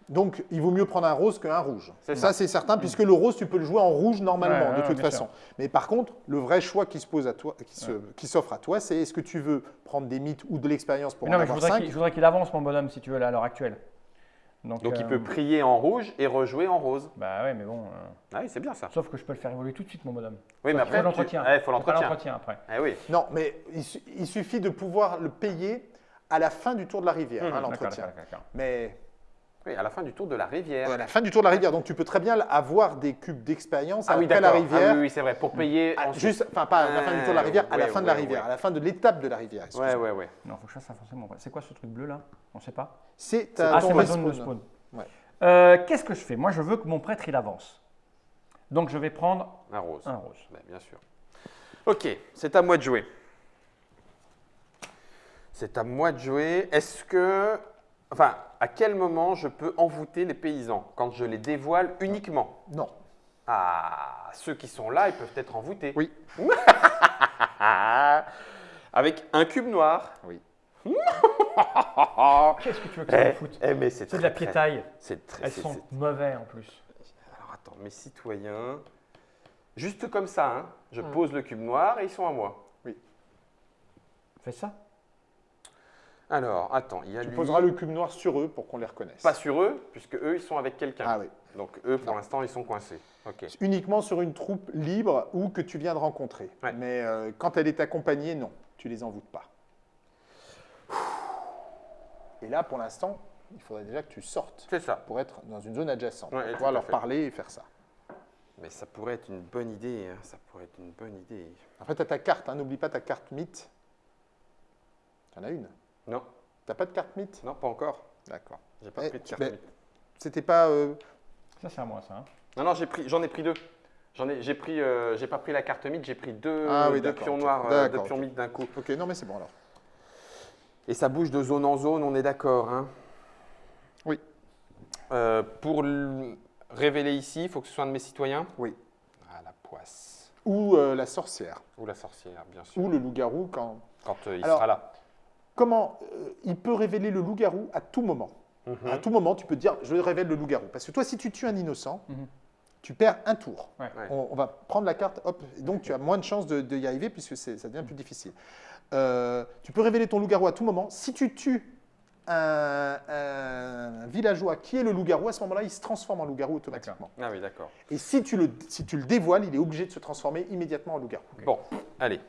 Donc, il vaut mieux prendre un rose qu'un rouge.
C'est
Ça,
ça.
c'est certain, puisque le rose, tu peux le jouer en rouge normalement,
Ouais,
de
ouais,
toute façon. Mais par contre, le vrai choix qui se pose à toi, qui se- qui s'offre à toi, c'est est-ce que tu veux prendre des mythes ou de l'expérience pour
Mais non,
en
mais je
avoir
voudrais
5
qu'il je voudrais qu'il avance, mon bonhomme, si tu veux, là, à l'heure actuelle. Donc,
Donc il
euh,
peut prier en rouge et rejouer en rose.
Bah ouais, mais bon. euh,
Ah oui, c'est bien ça.
Sauf que je peux le faire évoluer tout de suite, mon bonhomme.
Oui, mais
Il
après,
faut l'entretien.
tu- ouais, il faut l'entretien.
l'entretien après.
Eh oui.
Non, mais il, su- il suffit de pouvoir le payer à la fin du tour de la rivière,
Mmh,
hein, l'entretien. Mais
Oui, à la fin du tour de la rivière.
à la fin du tour de la rivière, donc tu peux très bien avoir des cubes d'expérience
Ah oui,
après la
d'accord.
rivière.
Ah oui, oui, c'est vrai. Pour payer.
à-
ensuite.
juste, enfin pas à la fin du tour de la rivière, à la
Ouais,
fin de la rivière,
ouais.
à la fin de l'étape de la rivière.
Ouais, ouais, ouais.
Non, faut que je fasse mon- C'est quoi ce truc bleu là? On sait pas?
C'est
Ah, ma zone de spawn.
Ouais.
Euh, Qu'est-ce que je fais? Moi, je veux que mon prêtre il avance. Donc, je vais prendre
Un rose.
un rose.
Ben, bien sûr. Ok, c'est à moi de jouer. C'est à moi de jouer. Est-ce que. Enfin, à quel moment je peux envoûter les paysans Quand je les dévoile uniquement
Non.
Ah, ceux qui sont là, ils peuvent être envoûtés.
Oui.
Avec un cube noir.
Oui.
Qu'est-ce que tu veux que ça
Eh,
foute
eh, mais c'est
de
très,
la piétaille.
C'est très.
Elles sont mauvais en plus.
Alors attends, mes citoyens. Juste comme ça, hein, je
Hmm.
pose le cube noir et ils sont à moi.
Fais ça.
Alors, attends, il y a
Tu
lui.
poseras le cube noir sur eux pour qu'on les reconnaisse.
Pas sur eux, puisque eux, ils sont avec quelqu'un.
Ah oui.
Donc eux, pour l'instant, ils sont coincés.
Uniquement sur une troupe libre ou que tu viens de rencontrer.
Ouais.
Mais euh, quand elle est accompagnée, non, tu les envoûtes pas. Et là, pour l'instant, il faudrait déjà que tu sortes
C'est ça.
pour être dans une zone adjacente,
Ouais,
pour pouvoir leur
fait.
parler et faire ça.
Mais ça pourrait être une bonne idée. hein, Ça pourrait être une bonne idée.
Après, tu as ta carte, hein, n'oublie pas ta carte mythe. Tu en as une
Non,
T'as pas de carte mythe?
Non, pas encore.
D'accord.
J'ai pas
Eh,
pris de carte.
mais-
mythe.
C'était pas. euh,
Ça, c'est à moi, ça. hein.
Non, non, j'ai pris, j'en ai pris deux. J'en ai, j'ai pris, euh, j'ai pas pris la carte mythe, j'ai pris deux,
Ah oui,
deux pions noirs, euh, deux pions mythes d'un coup.
Ok, non, mais c'est bon alors.
Et ça bouge de zone en zone, on est d'accord. Hein
Oui.
Euh, pour le révéler ici, il faut que ce soit un de mes citoyens?
Oui.
Ah, la poisse.
Ou euh, la sorcière,
Ou la sorcière, bien sûr.
ou le loup-garou quand.
Quand euh, il
Alors-
sera là.
Comment euh, il peut révéler le loup-garou à tout moment
Mhm.
À tout moment, tu peux te dire je révèle le loup-garou. Parce que toi, si tu tues un innocent,
Mhm.
tu perds un tour.
Ouais.
Ouais.
On, on va prendre la carte, hop, et donc tu as moins de chances de, de y arriver puisque c'est- ça devient plus difficile. Euh, tu peux révéler ton loup-garou à tout moment. Si tu tues un, un villageois qui est le loup-garou, à ce moment-là, il se transforme en loup-garou automatiquement.
Ah oui, d'accord.
Et si tu, le, si tu le dévoiles, il est obligé de se transformer immédiatement en loup-garou.
Bon, allez.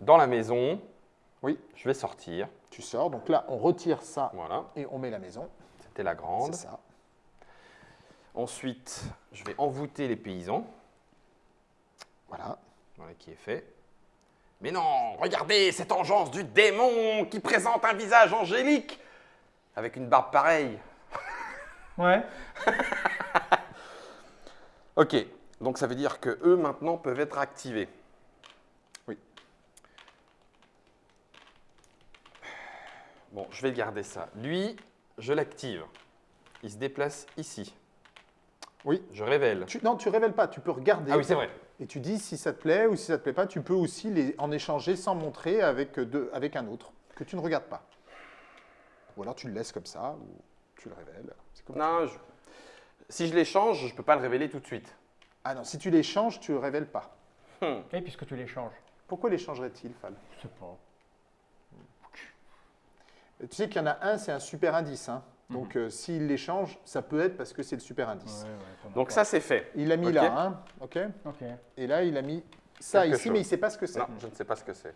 Dans la maison,
Oui.
je vais sortir.
Tu sors, donc là, on retire ça
Voilà,
et on met la maison.
c'était la grande.
C'est ça.
Ensuite, je vais envoûter les paysans.
Voilà.
Voilà qui est fait. Mais non, regardez cette engeance du démon qui présente un visage angélique avec une barbe pareille.
Ouais.
Ok, donc ça veut dire que eux maintenant peuvent être activés. Bon, je vais garder ça. Lui, je l'active. Il se déplace ici.
Oui.
Je révèle.
Tu, non, tu révèles pas, tu peux regarder.
Ah oui, c'est vrai.
Et tu dis si ça te plaît ou si ça te plaît pas, tu peux aussi les, en échanger sans montrer avec, deux- avec un autre que tu ne regardes pas. Ou alors tu le laisses comme ça, ou tu le révèles. C'est comme.
Non, je- si je l'échange, je ne peux pas le révéler tout de suite.
Ah non, si tu l'échanges, tu ne le révèles pas.
Et puisque tu l'échanges.
Pourquoi l'échangerait-il, Fal
Je sais pas.
Tu sais qu'il y en a un, c'est un super indice. hein. Donc euh, s'il l'échange, ça peut être parce que c'est le super indice.
Ouais, ouais, pendant
Donc ça, c'est fait.
Il l'a mis là, hein, ok
Ok.
Et là, il a mis ça
Quelque
ici,
chose.
mais il ne sait pas ce que c'est.
Non, je ne sais pas ce que c'est.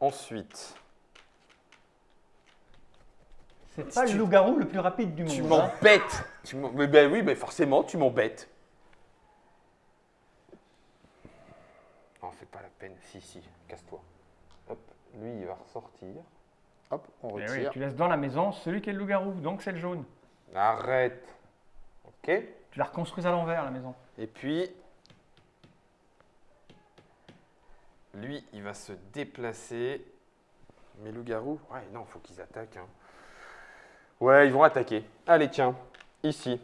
Ensuite,
C'est pas le loup-garou le plus rapide du monde. hein.
m'embêtes. Tu m'em- mais ben oui, mais forcément, tu m'embêtes. Non, fais pas la peine. Si, si, casse-toi. Hop, lui, il va ressortir.
Hop, on
Eh oui,
retire.
tu laisses dans la maison celui qui est le loup-garou, donc c'est le jaune.
Arrête. Ok.
Tu la reconstruis à l'envers, la maison.
Et puis, lui, il va se déplacer. Mais loup-garou, ouais, non, faut qu'ils attaquent. hein. Ouais, ils vont attaquer. Allez, tiens, ici,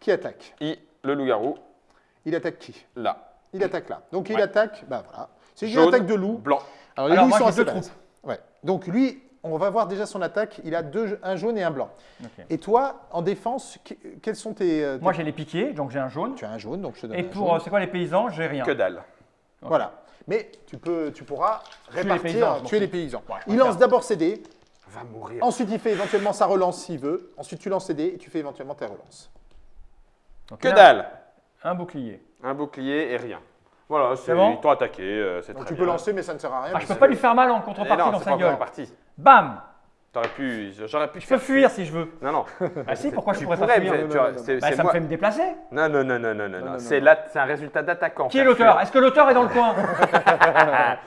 Qui attaque?
I, le loup-garou,
Il attaque qui?
Là.
Il attaque là. Donc il
Ouais.
attaque, bah voilà. C'est une attaque de loup.
Blanc.
Alors les
Alors,
loups
moi,
sont assez
deux.
Ouais. Donc lui, on va voir déjà son attaque. Il a deux, un jaune et un blanc. Et toi, en défense, que- quels sont tes, euh, tes-
Moi, j'ai les piquets, donc j'ai un jaune.
Tu as un jaune, donc je te donne
Et
un
pour,
jaune.
euh, c'est quoi les paysans? J'ai rien.
Que dalle.
Voilà. Mais tu, peux, tu pourras
les
répartir,
paysans, je m'en
tuer les paysans.
Ouais,
il lance d'abord ses dés,
Va mourir.
ensuite il fait éventuellement sa relance s'il veut, ensuite tu lances tes dés et tu fais éventuellement tes relances.
Donc,
Que dalle.
Un bouclier.
Un bouclier et rien. Voilà, c'est
bon
ils t'ont attaqué, euh, c'est
Donc
très
tu peux
bien.
lancer, mais ça ne sert à rien.
Ah, je peux pas lui faire mal en contrepartie
non,
dans sa
pas
gueule.
parti.
Bam
T'aurais pu, j'aurais pu
Je peux fuir si je veux.
Non, non.
Ah si, pourquoi je pourrais pas fuir Bah, Ça me fait me déplacer.
Non, non, non, non, non, non. C'est là, c'est un résultat d'attaquant.
Qui est l'auteur? Est-ce que l'auteur est dans le coin?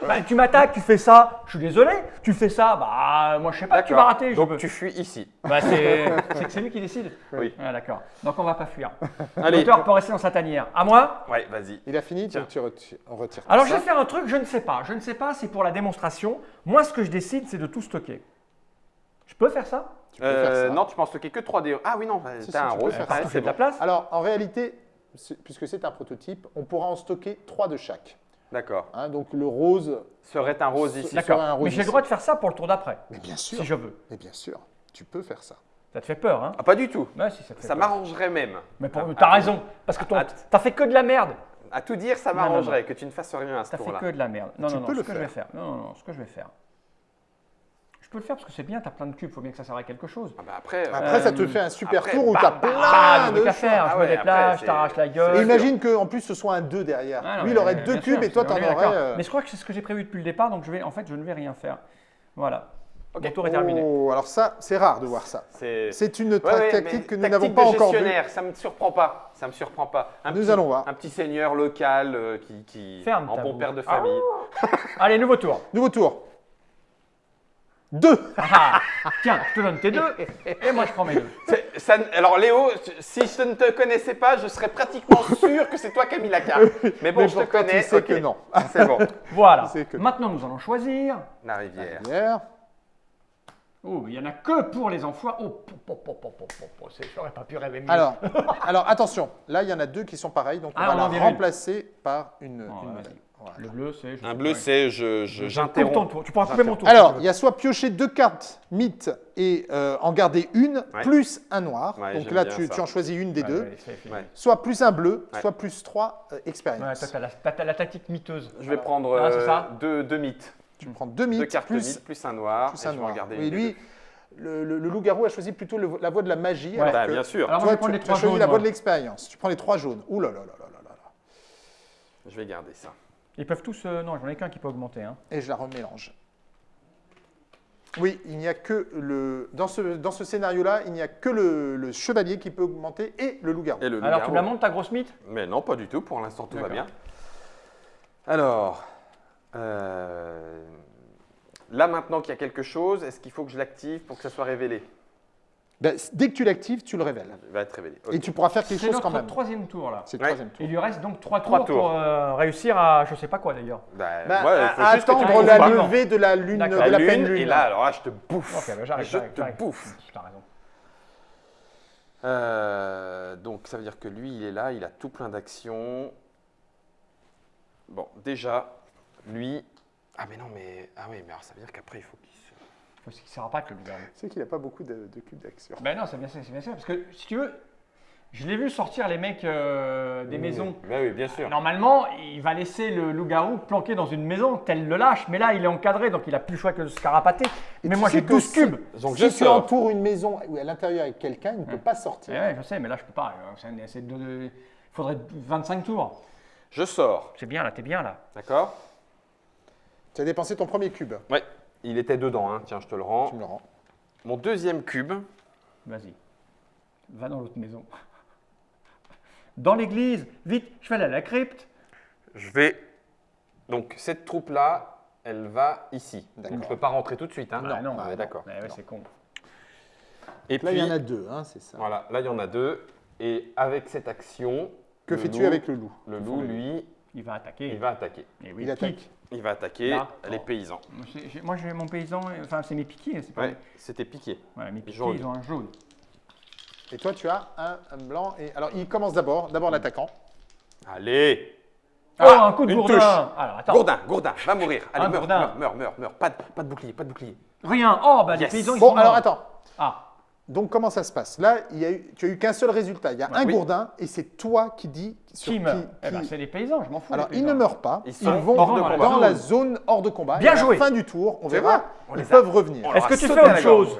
Bah, Tu m'attaques, tu fais ça, je suis désolé. Tu fais ça, bah moi je sais pas, tu vas rater.
Donc tu fuis ici.
Bah, c'est c'est que c'est lui qui décide.
Oui.
Ah, D'accord. Donc on va pas fuir. L'auteur peut rester dans sa tanière. À moi?
Ouais, vas-y.
Il a fini,
Tiens.
donc tu retires, on retire.
Alors je vais faire un truc, je ne sais pas. Je ne sais pas, c'est pour la démonstration. Moi ce que je décide, c'est de tout stocker. Je peux faire ça
Tu peux faire
Euh,
ça.
non, tu penses stocker que 3D. Ah oui, non,
Si,
t'as
si,
un
tu
rose. c'est
de la place.
Alors en réalité, puisque c'est un prototype, on pourra en stocker trois de chaque.
D'accord.
hein. donc le rose,
Serait un rose ici.
D'accord.
D'accord.
un rose
Mais j'ai le
ici.
droit de faire ça pour le tour d'après,
mais bien sûr,
si je veux.
mais bien sûr, tu peux faire ça.
Ça te fait peur, hein
Ah, pas du tout.
Ouais, si, ça
Ça m'arrangerait même.
Mais pour-
Ah,
t'as raison, parce que ton-
Ah,
t'as fait que de la merde.
À tout dire, ça m'arrangerait que tu ne fasses rien à ce
T'as fait
tour-là.
que de la merde. Non,
Tu
non, non,
peux
ce
le
que je vais
faire.
faire. Non, non, non, ce que je vais faire. Je peux le faire parce que c'est bien, t'as plein de cubes, faut bien que ça serve à quelque chose.
Ah bah après, euh,
Après, ça te fait un super
après,
tour où
bam,
tu as
bam,
plein
Ah,
de
de faire,
Ah
je
ouais,
me déplace, je t'arrache la gueule.
Et imagine qu'en plus ce soit un 2 derrière.
Ah, non,
Lui, il aurait deux
sûr,
cubes et toi, t'en
est
aurais. euh,
Mais je crois que c'est ce que j'ai prévu depuis le départ, donc je vais, en fait, je ne vais rien faire. Voilà.
Ok.
Mon tour est terminé.
Oh, alors ça, c'est rare de voir ça.
c'est.
Une
Ouais, ouais,
tactique que nous n'avons pas encore vue.
Ça me surprend pas. Ça me surprend pas. Un
Nous
petit-
allons voir.
Un petit seigneur local euh, qui, qui
Ferme
en bon père de famille.
Allez, nouveau tour.
Nouveau tour. Deux.
Ah, tiens, je te donne tes deux, et moi je prends mes deux.
C'est- ça- alors Léo, si je ne te connaissais pas, je serais pratiquement sûr que c'est toi qui as mis la carte. Mais bon,
Mais
je te connais. ok.
que non.
C'est bon.
Voilà.
C'est que-
Maintenant, nous allons choisir.
La rivière.
Hier.
Oh, il n'y en a que pour les enfoirés. Oh, c'est- j'aurais pas pu rêver mieux.
Alors, alors attention, là il y en a deux qui sont pareils, donc on
Ah,
va
on
la
une.
remplacer par une,
Oh,
une. Voilà.
le bleu, c'est. je
Un bleu, c'est je, je- j'interromps.
tour. Tu pourras couper mon tour.
Alors, il y a soit piocher deux cartes mythes et euh, en garder une,
Ouais.
plus un noir.
Ouais,
donc là, tu, en choisis une des deux. Soit plus un bleu,
Ouais.
soit plus trois euh,
Ouais,
expériences.
toi, t'as la, tactique miteuse.
Je vais prendre
Ah,
euh,
ça
deux, deux mythes.
Tu prends deux
Deux
mythes
cartes
plus,
mythes, plus un noir.
plus
et
un
je vais
Oui, lui, le, le- le loup-garou a choisi plutôt le- la voie de la magie.
Ouais.
deux.
alors
Bah,
que
bien sûr.
Alors, je
toi, tu,
les
tu as choisi
jaunes.
la voie
moi.
de l'expérience. Tu prends les trois jaunes. Ouh là là là là là là.
Je vais garder ça.
Ils peuvent tous. euh, non, j'en ai qu'un qui peut augmenter. Hein.
Et je la remélange. Oui, il n'y a que le. Dans ce, dans ce scénario-là, il n'y a que le, le chevalier qui peut augmenter et le loup-garou.
Alors, tu me la montes, ta grosse mythe?
Mais non, pas du tout. Pour l'instant, tout va bien. Alors, euh, là maintenant qu'il y a quelque chose, est-ce qu'il faut que je l'active pour que ça soit révélé?
Ben, dès que tu l'actives, tu le révèles.
Il va être révélé.
Et tu pourras faire quelque chose quand même.
troisième tour, là.
C'est le
Ouais.
troisième tour.
Il lui reste donc trois,
Trois
tours,
tours.
pour euh, réussir à. Je sais pas quoi d'ailleurs.
Bah,
Ben,
ouais,
attendre la
pas.
levée de la lune, de la,
La
pleine
lune, et là, alors là, je te bouffe.
Ok, bah, j'arrive.
je te bouffe.
T'as raison.
Euh, donc, ça veut dire que lui, il est là, il a tout plein d'actions. Bon, déjà, lui. Ah, mais non, mais. Ah, oui, mais alors ça veut dire qu'après, il faut qu'il se.
Parce qu'il ne sert pas que le gouvernement.
Sais qu'il n'a pas beaucoup de, de cubes d'action.
Ben non, c'est bien ça, c'est bien ça. Parce que si tu veux, je l'ai vu sortir les mecs euh, des maisons.
Mais oui, bien sûr.
Normalement, il va laisser le loup-garou planqué dans une maison, tel le lâche. Mais là, il est encadré, donc il a plus le choix que de se carapater. Mais moi, j'ai
que
12
si-
cubes.
Donc,
si
je
tu
sors.
entoures une maison où à l'intérieur avec quelqu'un, il ne peut pas sortir.
Eh ouais, je sais, mais là, je peux pas. Euh, c'est- c'est Il faudrait 25 tours.
Je sors.
C'est bien, là, t'es bien, là.
D'accord
Tu as dépensé ton premier cube.
Ouais. Il était dedans, hein. tiens, je te le
Tu
rends.
me le rends.
Mon deuxième cube,
Vas-y. Va dans l'autre maison. Dans l'église, vite, je vais aller à la crypte.
je vais. Donc, cette troupe-là, elle va ici. Donc,
D'accord.
je ne peux pas rentrer tout de suite. Hein.
Ah, non,
on est
non.
d'accord.
Ouais,
Non.
c'est con.
Et
Là,
puis,
il y en a deux, hein, c'est ça.
voilà, là, il y en a deux. Et avec cette action,
Que fais-tu avec le loup?
Le loup, lui,
Il va attaquer.
il va attaquer.
Eh oui,
Il attaque.
Il va attaquer
Là.
les
Oh.
paysans.
Moi, j'ai- j'ai- Moi, j'ai mon paysan, enfin, c'est mes piquets. c'est pas
Ouais, c'était piqué.
Voilà, mes piquets,
Jaune.
ils ont un jaune.
Et toi, tu as un, un blanc. Et alors, il commence d'abord, d'abord l'attaquant.
Allez
Oh,
Ah,
un coup de
une
gourdin
touche.
Alors, attends.
Gourdin, Gourdin, va mourir. Allez, meurs, meurs, meurs, meurs, meurs. Pas de, pas de bouclier, pas de bouclier.
Rien. Oh, bah, les
Yes.
paysans, ils
Bon,
sont
alors
morts.
attends.
Ah,
Donc, comment ça se passe? Là, il y a eu, tu as eu qu'un seul résultat. Il y a un
oui.
gourdin et c'est toi qui dis sur
qui
qui.
meurt Eh
qui-
ben, c'est les paysans, je m'en fous.
Alors, ils ne meurent pas.
Ils
Ils,
sont
vont
hors de
dans,
combat.
la zone hors de combat.
Bien
et à
joué.
la fin du tour, on verra.
On
Ils
les a-
peuvent revenir.
on
Est-ce que tu fais autre chose?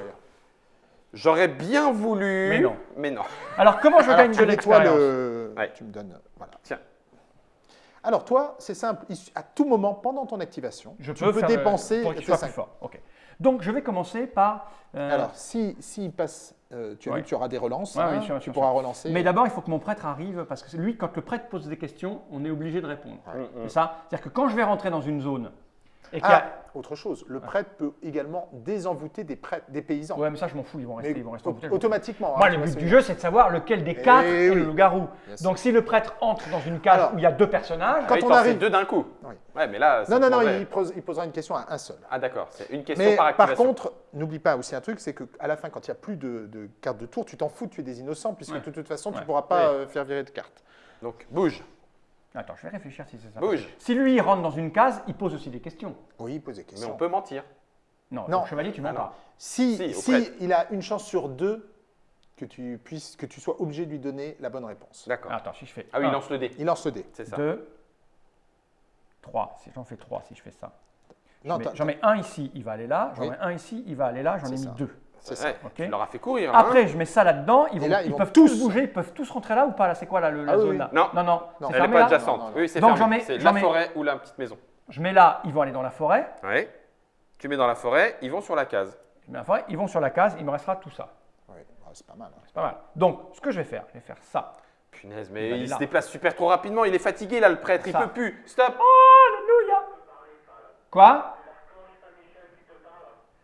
J'aurais bien voulu.
Mais non.
Mais non.
Alors, comment je gagne
tu
de l'expérience
le.
Ouais.
Tu me donnes. Voilà.
Tiens.
Alors, toi, c'est simple. À tout moment, pendant ton activation,
Je
tu
peux,
peux
faire,
dépenser
euh, pour qu'il
tes
soit
cinq.
plus fort. Ok. Donc, je vais commencer par. euh,
Alors, si, s'il passe, euh, tu as
Ouais.
vu que tu auras des relances.
Ouais,
hein,
oui, sûr,
tu
sûr,
pourras
sûr.
relancer.
Mais d'abord, il faut que mon prêtre arrive parce que lui, quand le prêtre pose des questions, on est obligé de répondre. C'est ça? C'est-à-dire que quand je vais rentrer dans une zone et qu'il y
Ah,
a.
autre chose, le prêtre peut également désenvoûter des prêtres, des paysans.
Ouais, mais ça, je m'en fous, ils vont rester.
Mais
ils vont rester
au-
en bouteille, je m'en fous.
automatiquement.
Moi,
hein,
le but du jeu, c'est de savoir lequel des
Eh
quatre est
oui.
le loup-garou. Donc, si le prêtre entre dans une case
Alors-
où il y a deux personnages,
Quand
Ah, il
on arrive-
deux d'un coup.
Oui.
Ouais, mais là.
Non, non, non, il, pose- il posera une question à un seul.
Ah, d'accord. C'est une question
Mais
par
par,
activation.
contre, n'oublie pas aussi un truc, c'est qu'à la fin, quand il n'y a plus de, de cartes de tour, tu t'en fous, tu es des innocents, puisque
Ouais.
de toute façon, tu ne pourras pas euh, faire virer de cartes.
Donc, bouge.
Attends, je vais réfléchir si c'est ça.
Bouge.
Si lui, il rentre dans une case, il pose aussi des questions.
Oui, pose des
Mais
questions.
on peut mentir.
Non,
Non.
chevalier, tu mens
Ah
pas.
Si,
Si,
il a une chance sur deux que tu puisses, que tu sois obligé de lui donner la bonne réponse.
D'accord.
Attends, si je fais.
Ah oui, il lance le dé.
Il lance le dé.
C'est ça.
2, 3. Si j'en fais 3, si je fais ça. J'en mets- un ici, il va aller là. J'en
Oui.
mets un ici, il va aller là. J'en ai mis
ça.
deux.
C'est ça.
Ouais,
Ok.
Tu leur as fait courir. là, hein.
Après, je mets ça là-dedans. Ils,
Et
vont,
là, ils
ils
vont
peuvent
tous-
bouger. Ils peuvent tous rentrer là ou pas? Là C'est quoi là, le- la
Ah oui,
zone
oui.
là?
Non.
non, non.
Non.
C'est
Elle n'est
fermé
pas
là?
adjacente.
Non, non, non.
Oui, c'est
Donc,
fermé.
j'en mets-
C'est
j'en
la
mets-
forêt ou la petite maison.
Je mets là, ils vont aller dans la forêt.
Ouais. Tu mets dans la forêt, ils vont sur la case.
Je mets la forêt, ils vont sur la case. Il me restera tout ça.
Oui, bah, c'est pas mal. hein.
C'est pas mal. Donc, ce que je vais faire, je vais faire ça.
Punaise, mais il, se déplace super trop rapidement. Il est fatigué là, le prêtre. Il peut plus. Stop.
Alléluia. Quoi?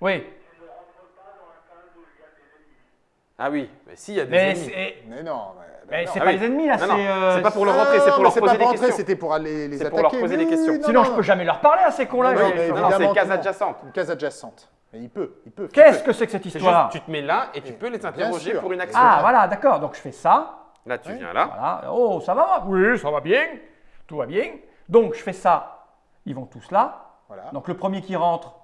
Oui.
Ah oui, mais s'il y a des
Mais
ennemis.
Mais non. mais-
mais c'est
Ah
pas
oui.
les ennemis là, c'est. euh,
c'est pas pour le
Ah,
rentrer, c'est pour leur poser
pas
des questions.
C'était pour aller les
C'est
attaquer.
pour leur poser
Oui,
des questions.
Sinon,
non,
je peux jamais leur parler à ces cons-là.
Non, c'est
que
case adjacente.
Une case adjacente. Mais il peut, il peut.
Qu'est-ce que c'est que cette histoire
juste, tu te mets là et tu peux les interroger pour une action.
Ah, voilà, d'accord. Donc, je fais ça.
Là, tu viens là.
Oh, ça va? Oui, ça va bien. Tout va bien. Donc, je fais ça. Ils vont tous là.
Voilà.
Donc, le premier qui rentre,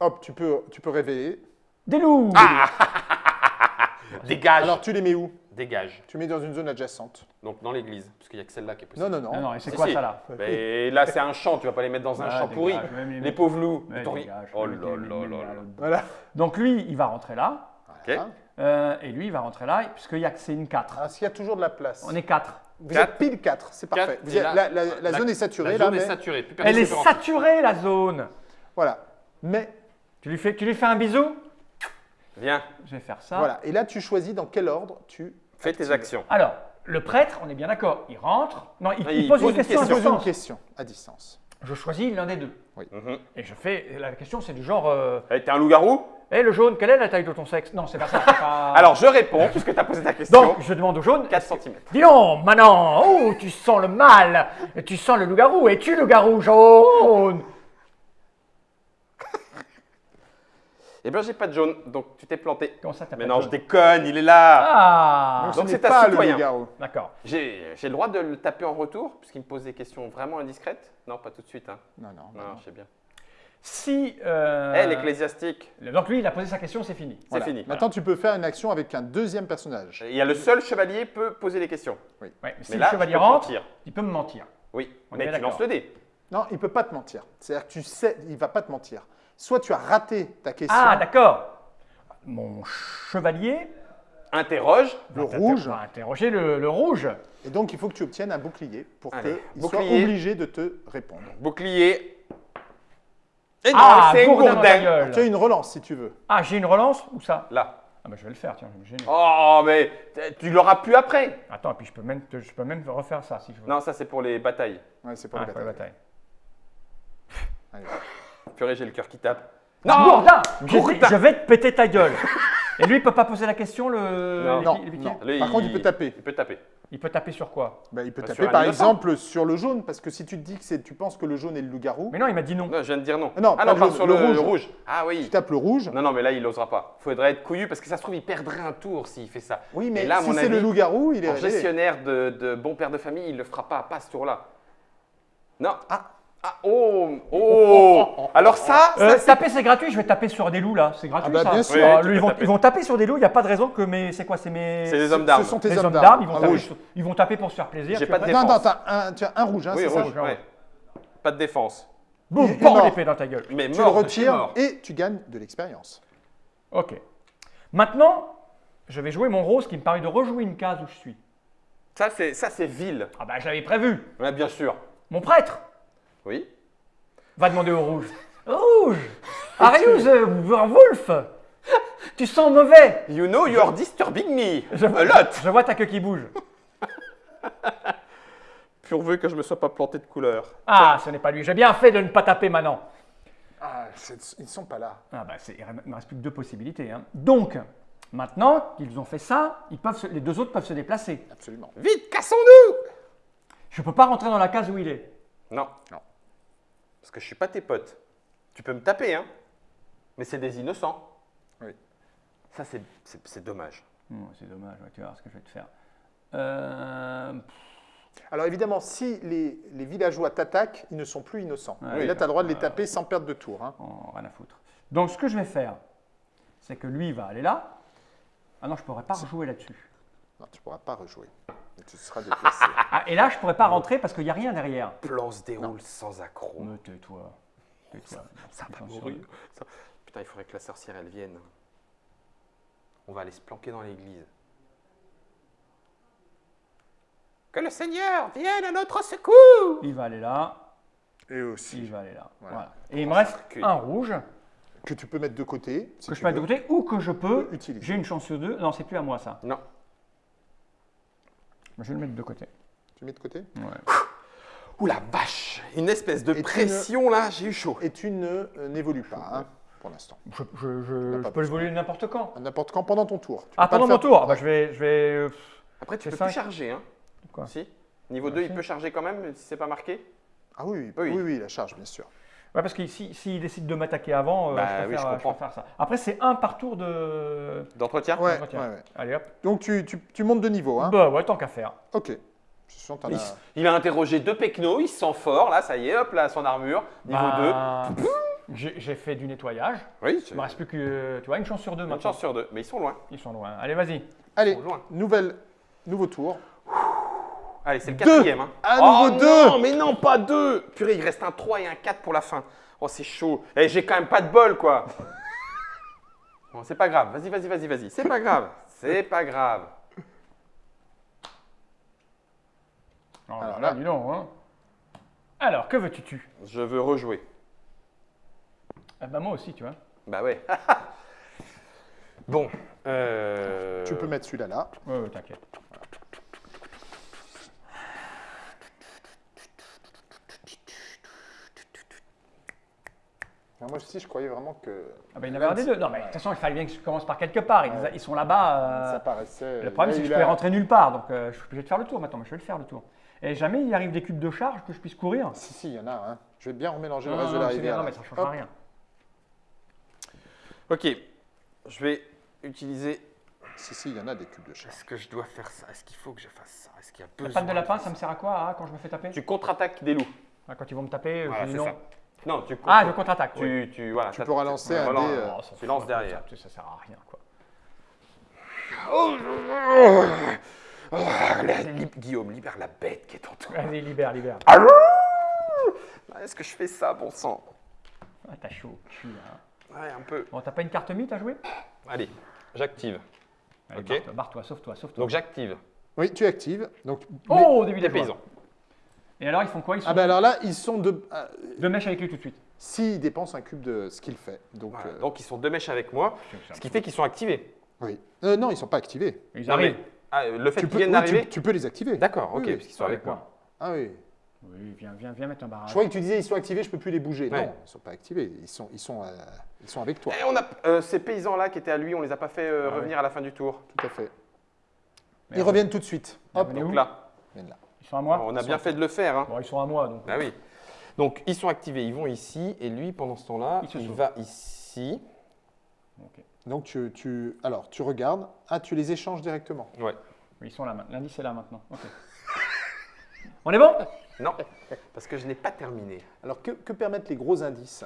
Hop, tu peux, tu peux révéler.
des loups.
Ah Dégage.
Alors, tu les mets où
Dégage.
Tu mets dans une zone adjacente.
Donc dans l'église, parce qu'il n'y a que celle-là qui est possible.
Non, non, non.
Non, non, et c'est
Si,
quoi
si.
ça là
Mais là, c'est un champ, tu vas pas les mettre dans un
Ah,
champ pourri.
les
Les pauvres loups.
Dégage,
Oh là là là.
Voilà.
Donc, lui, il va rentrer là.
Ok.
euh, et lui, il va rentrer là, puisqu'il y a que c'est une 4.
Alors, s'il y a toujours de la place.
On est 4.
Vous
Quatre.
êtes pile 4, c'est parfait.
Quatre,
Vous
et
êtes-
là,
la, la- la zone est saturée,
La
là,
zone
mais
est saturée. Plus
Elle est saturée, la zone.
voilà. Mais
Tu lui fais, tu lui fais un bisou?
Viens,
Je vais faire ça.
voilà. Et là, tu choisis dans quel ordre tu
fais tes actions.
Alors, le prêtre, on est bien d'accord, il rentre. Non, il, il
il
pose,
pose
une question, à
poses une
distance.
question à distance.
Je choisis l'un des deux.
Mhm.
Et je fais. La question, c'est du genre. Euh,
Eh, T'es un loup-garou?
Hé, le jaune, quelle est la taille de ton sexe? Non, c'est pas ça. c'est pas-
Alors, je réponds, puisque tu as posé ta question.
Donc, je demande au jaune.
4 cm.
Dis donc, Manon, oh, tu sens le mal, tu sens le loup-garou, es-tu le garou jaune?
Eh bien, j'ai pas de jaune, donc tu t'es planté.
Comment ça, t'as
Mais
pas
non,
de
je déconne, il est là.
Ah
Donc,
donc
ce
c'est
pas le
citoyen.
D'accord.
J'ai j'ai le droit de le taper en retour, puisqu'il me pose des questions vraiment indiscrètes? Non, pas tout de suite. Hein.
Non, non. non,
Non,
non.
je sais bien.
Si. euh,
Eh, l'ecclésiastique,
Donc, lui, il a posé sa question, c'est fini.
c'est
Voilà.
fini.
Maintenant, tu peux faire une action avec un deuxième personnage.
Il y a le seul chevalier peut poser les questions.
Ouais, mais si
Mais
le
là,
chevalier
je peux
rentre,
mentir.
il peut me mentir.
Oui,
On est
mais tu
d'accord.
lances le dé.
Non, il peut pas te mentir. C'est-à-dire que tu sais, il va pas te mentir. Soit tu as raté ta question,
Ah, d'accord. Mon chevalier
Interroge.
le rouge,
va interroger le, le rouge.
et donc il faut que tu obtiennes un bouclier pour qu'il soit obligé de te répondre.
Bouclier. Et non,
Ah,
c'est
gourdin.
Tu as une relance si tu veux.
Ah, j'ai une relance Où ça?
Là.
Ah, bah je vais le faire, tiens.
Oh, mais tu l'auras plus après.
Attends, et puis je peux, même, te- je peux même refaire ça si je veux.
Non, ça c'est pour les batailles.
Ouais, c'est pour
Ah,
les
pour la
batailles.
bataille.
Allez.
Purée, j'ai le cœur qui tape.
Non, Gourdin, je,
Gourdin.
je vais te péter ta gueule. Et lui, il peut pas poser la question, le.
Non.
Non, non.
Lui,
Par contre, il peut taper.
Il peut taper.
Il peut taper sur quoi?
Bah, il peut
Bah,
taper par exemple sur le jaune, parce que si tu te dis que tu penses que le jaune est le loup-garou,
Mais non, il m'a dit non.
Non, je viens de dire non.
Ah non,
ah non,
le
sur
le
le,
rouge.
le rouge. Ah
tu
oui.
tapes le rouge.
Non, non, mais là, il n'osera pas. Faudrait être couillu parce que ça se trouve, il perdrait un tour s'il fait ça.
Oui, mais
Et là,
si
mon
c'est le loup-garou, il est
En gestionnaire de, de bon père de famille, il le fera pas, pas ce tour-là. Non.
Ah.
Ah, oh, oh. Alors ça, ça,
Euh,
c'est-
taper, c'est gratuit. Je vais taper sur des loups là. C'est gratuit
Ah bah,
ça.
bien sûr.
Ah,
tu
ils,
peux
vont,
taper.
ils vont taper sur des loups. Il n'y a pas de raison que mes. C'est quoi C'est mes.
c'est les hommes d'armes.
Ce sont tes
les
hommes d'armes.
Ils vont,
Ah,
taper
rouge.
sur- ils vont taper pour se faire plaisir.
J'ai
tu
pas
vois.
de
Non, non,
défense.
t'as un, tu as un rouge, hein,
Oui,
c'est ça
rouge, ouais. Pas de défense.
Boum,
Il est
bam,
mort.
l'épée dans ta gueule.
Mais
Tu
mort,
le
de chez
retires
mort.
et tu gagnes de l'expérience.
Ok. Maintenant, je vais jouer mon rose qui me permet de rejouer une case où je suis.
Ça, c'est ça, c'est vil.
Ah bah j'avais prévu.
Ouais, bien sûr.
Mon prêtre
Oui.
va demander au rouge. Rouge Arius euh, Wolf Tu sens mauvais
You know you're disturbing me.
je,
A lot.
je vois ta queue qui bouge.
Pourvu que je me sois pas planté de couleur.
Ah, ce n'est pas lui. J'ai bien fait de ne pas taper maintenant.
Ah, ils ne sont pas là.
Ah bah il ne me reste plus que deux possibilités. hein. Donc, maintenant qu'ils ont fait ça, ils peuvent se- les deux autres peuvent se déplacer.
Absolument.
Vite, cassons-nous
Je ne peux pas rentrer dans la case où il est.
Non.
Non.
Parce que je suis pas tes potes. Tu peux me taper, hein. Mais c'est des innocents.
Oui.
Ça, c'est- dommage.
C'est dommage, ouais, tu vas voir ce que je vais te faire. Euh,
Alors évidemment, si les, les villageois t'attaquent, ils ne sont plus innocents.
Ouais,
et là, tu as le droit de les
euh,
taper sans perdre de tour. hein.
Oh, rien à foutre. Donc, ce que je vais faire, c'est que lui va aller là. Ah non, je ne pourrais pas rejouer là-dessus.
Non, tu ne pourras pas rejouer. Tu seras déplacé.
Ah, et là, je ne pourrais pas rentrer parce qu'il n'y a rien derrière.
Plan se déroule sans accroc.
Me tais-toi. Tais-toi.
Ça va mourir. Ça- Putain, il faudrait que la sorcière, elle vienne. On va aller se planquer dans l'église. Que le Seigneur vienne à notre secours
Il va aller là.
et
Il
aussi.
va aller là.
Voilà.
Voilà. Et il me reste
circuit.
un rouge
Que tu peux mettre de côté. si
que
tu
je peux mettre de
veux.
côté ou que je peux.
peux utiliser.
J'ai une chance sur deux. Non, c'est plus à moi ça.
Non.
Je vais le mettre de côté.
Tu mets de côté
Ouais.
Ouh la vache Une espèce de
Et
pression là, j'ai eu chaud.
Et tu ne euh, n'évolues pas hein, pour l'instant.
Je, je- je- je peux le voler n'importe quand.
À n'importe quand pendant ton tour. Tu
Ah, pendant
le
mon
faire-
tour Ah bah, Je vais. Je vais euh,
Après, tu peux
cinq.
plus charger, hein
Quoi
Si Niveau
Ah,
2, il peut charger quand même, si c'est pas marqué
Ah oui,
Oui.
oui, oui, oui, la charge, bien sûr.
Ouais, parce que s'il si, s'il décide de m'attaquer avant, euh,
Bah
je,
oui,
préfère,
je
euh, préfère ça. Après, c'est un par tour de.
D'entretien
Ouais, ouais, ouais.
Allez hop.
Donc tu, tu- tu montes de niveau. Hein.
Bah ouais, tant qu'à faire.
Ok.
Il,
as-
il a interrogé deux pecnos, il se sent fort, là, ça y est, hop, là, son armure, niveau
Bah, J'ai j'ai fait du nettoyage.
2. Oui,
Il me reste plus que, tu vois, une chance sur deux
une
maintenant.
chance sur deux, mais ils sont loin.
Ils sont loin. Allez, vas-y.
Allez, nouvelle, nouveau tour.
Allez, c'est le
Deux.
quatrième. Hein.
À
oh,
nouveau deux.
Non, mais non, pas deux Purée, il reste un 3 et un 4 pour la fin. Oh, c'est chaud. Et j'ai quand même pas de bol, quoi. Bon, c'est pas grave. Vas-y, vas-y, vas-y, vas-y. C'est pas grave. C'est pas grave.
Oh
Alors
là
là.
là, dis donc. Hein. Alors, que veux-tu tu?
Je veux rejouer.
ah bah moi aussi, tu vois.
Bah ouais. bon. Euh...
Tu peux mettre celui-là là.
Ouais, ouais, t'inquiète.
Moi aussi, je croyais vraiment que
Ah bah il y en avait un des deux. Non mais de toute façon, il fallait bien que je commence par quelque part. Ils,
Ouais.
ils sont là-bas. euh,
ça paraissait.
Le problème, c'est que je pouvais
a-
rentrer nulle part. Donc euh, je suis obligé de faire le tour maintenant. Mais je vais le faire le tour. Et jamais il arrive des cubes de charge que je puisse courir.
Si, si, il y en a. Je vais bien remélanger
Non,
le reste
non,
de la
bien,
rivière.
non, mais ça ne change
Hop.
rien.
Ok. Je vais utiliser.
Si, si, il y en a des cubes de charge.
Est-ce que je dois faire ça? Est-ce qu'il faut que je fasse ça? Est-ce qu'il y a
La
besoin
patte de lapin, ça me sert à quoi hein, quand je me fais taper?
Tu contre-attaques des loups.
Ah, Quand ils vont me taper,
Voilà,
je dis non.
ça. Non, tu
Ah, je contre-attaque.
tu,
oui.
tu, voilà,
Tu
ça-
pourras lancer un
voilà,
dé, euh,
Oh, ça
tu lances
la
derrière.
patate, Ça, sert à rien quoi.
Oh, la- li- Guillaume, libère la bête qui est en toi.
Vas-y, libère, libère.
Ah, Est-ce que je fais ça, bon sang?
Ah, t'as chaud au cul là.
Ouais, un peu.
Bon, t'as pas une carte mythe à jouer?
Allez, j'active.
Allez,
Ok.
barre-toi, Barre-toi, sauve-toi, sauve-toi.
Donc j'active.
Oui, tu actives. Donc, mais-
Oh, début des
paysans.
Et alors, ils font quoi? Ils sont
Ah ben alors là, ils sont de. euh,
deux mèches avec lui tout de suite.
S'ils dépensent un cube de ce qu'il fait. Donc,
Voilà,
euh,
Donc ils sont deux mèches avec moi, ce qui fait qu'ils sont activés.
oui. Euh, non, ils sont pas activés.
Ils
Non,
arrivent.
mais, ah, le fait
Tu
qu'ils
peux,
viennent
oui,
d'arriver
tu, tu peux les activer.
D'accord,
Oui,
ok,
oui.
parce qu'ils sont avec moi.
Ah oui.
Oui, viens, viens, viens mettre un barrage.
Je croyais que tu disais ils sont activés, je peux plus les bouger.
Ouais.
Non, ils sont pas activés. Ils sont, ils sont, euh, ils sont avec toi.
Et on a euh, ces paysans-là qui étaient à lui, on les a pas fait euh,
Ah ouais.
revenir à la fin du tour.
Tout à fait.
Mais
Ils reviennent tout de suite. Hop,
Donc là,
ils viennent là.
Ils sont à moi
on a bien
sont-
fait de le faire. Hein.
Bon, ils sont à moi, donc.
Ah oui. Donc ils sont activés, ils vont ici, et lui pendant ce temps-là,
Il
va ici.
Donc tu, tu, alors tu regardes. Ah, tu les échanges directement.
Ouais.
Oui, Ils sont là maintenant. L'indice est là maintenant. On est bon?
Non, parce que je n'ai pas terminé.
Alors que, que permettent les gros indices?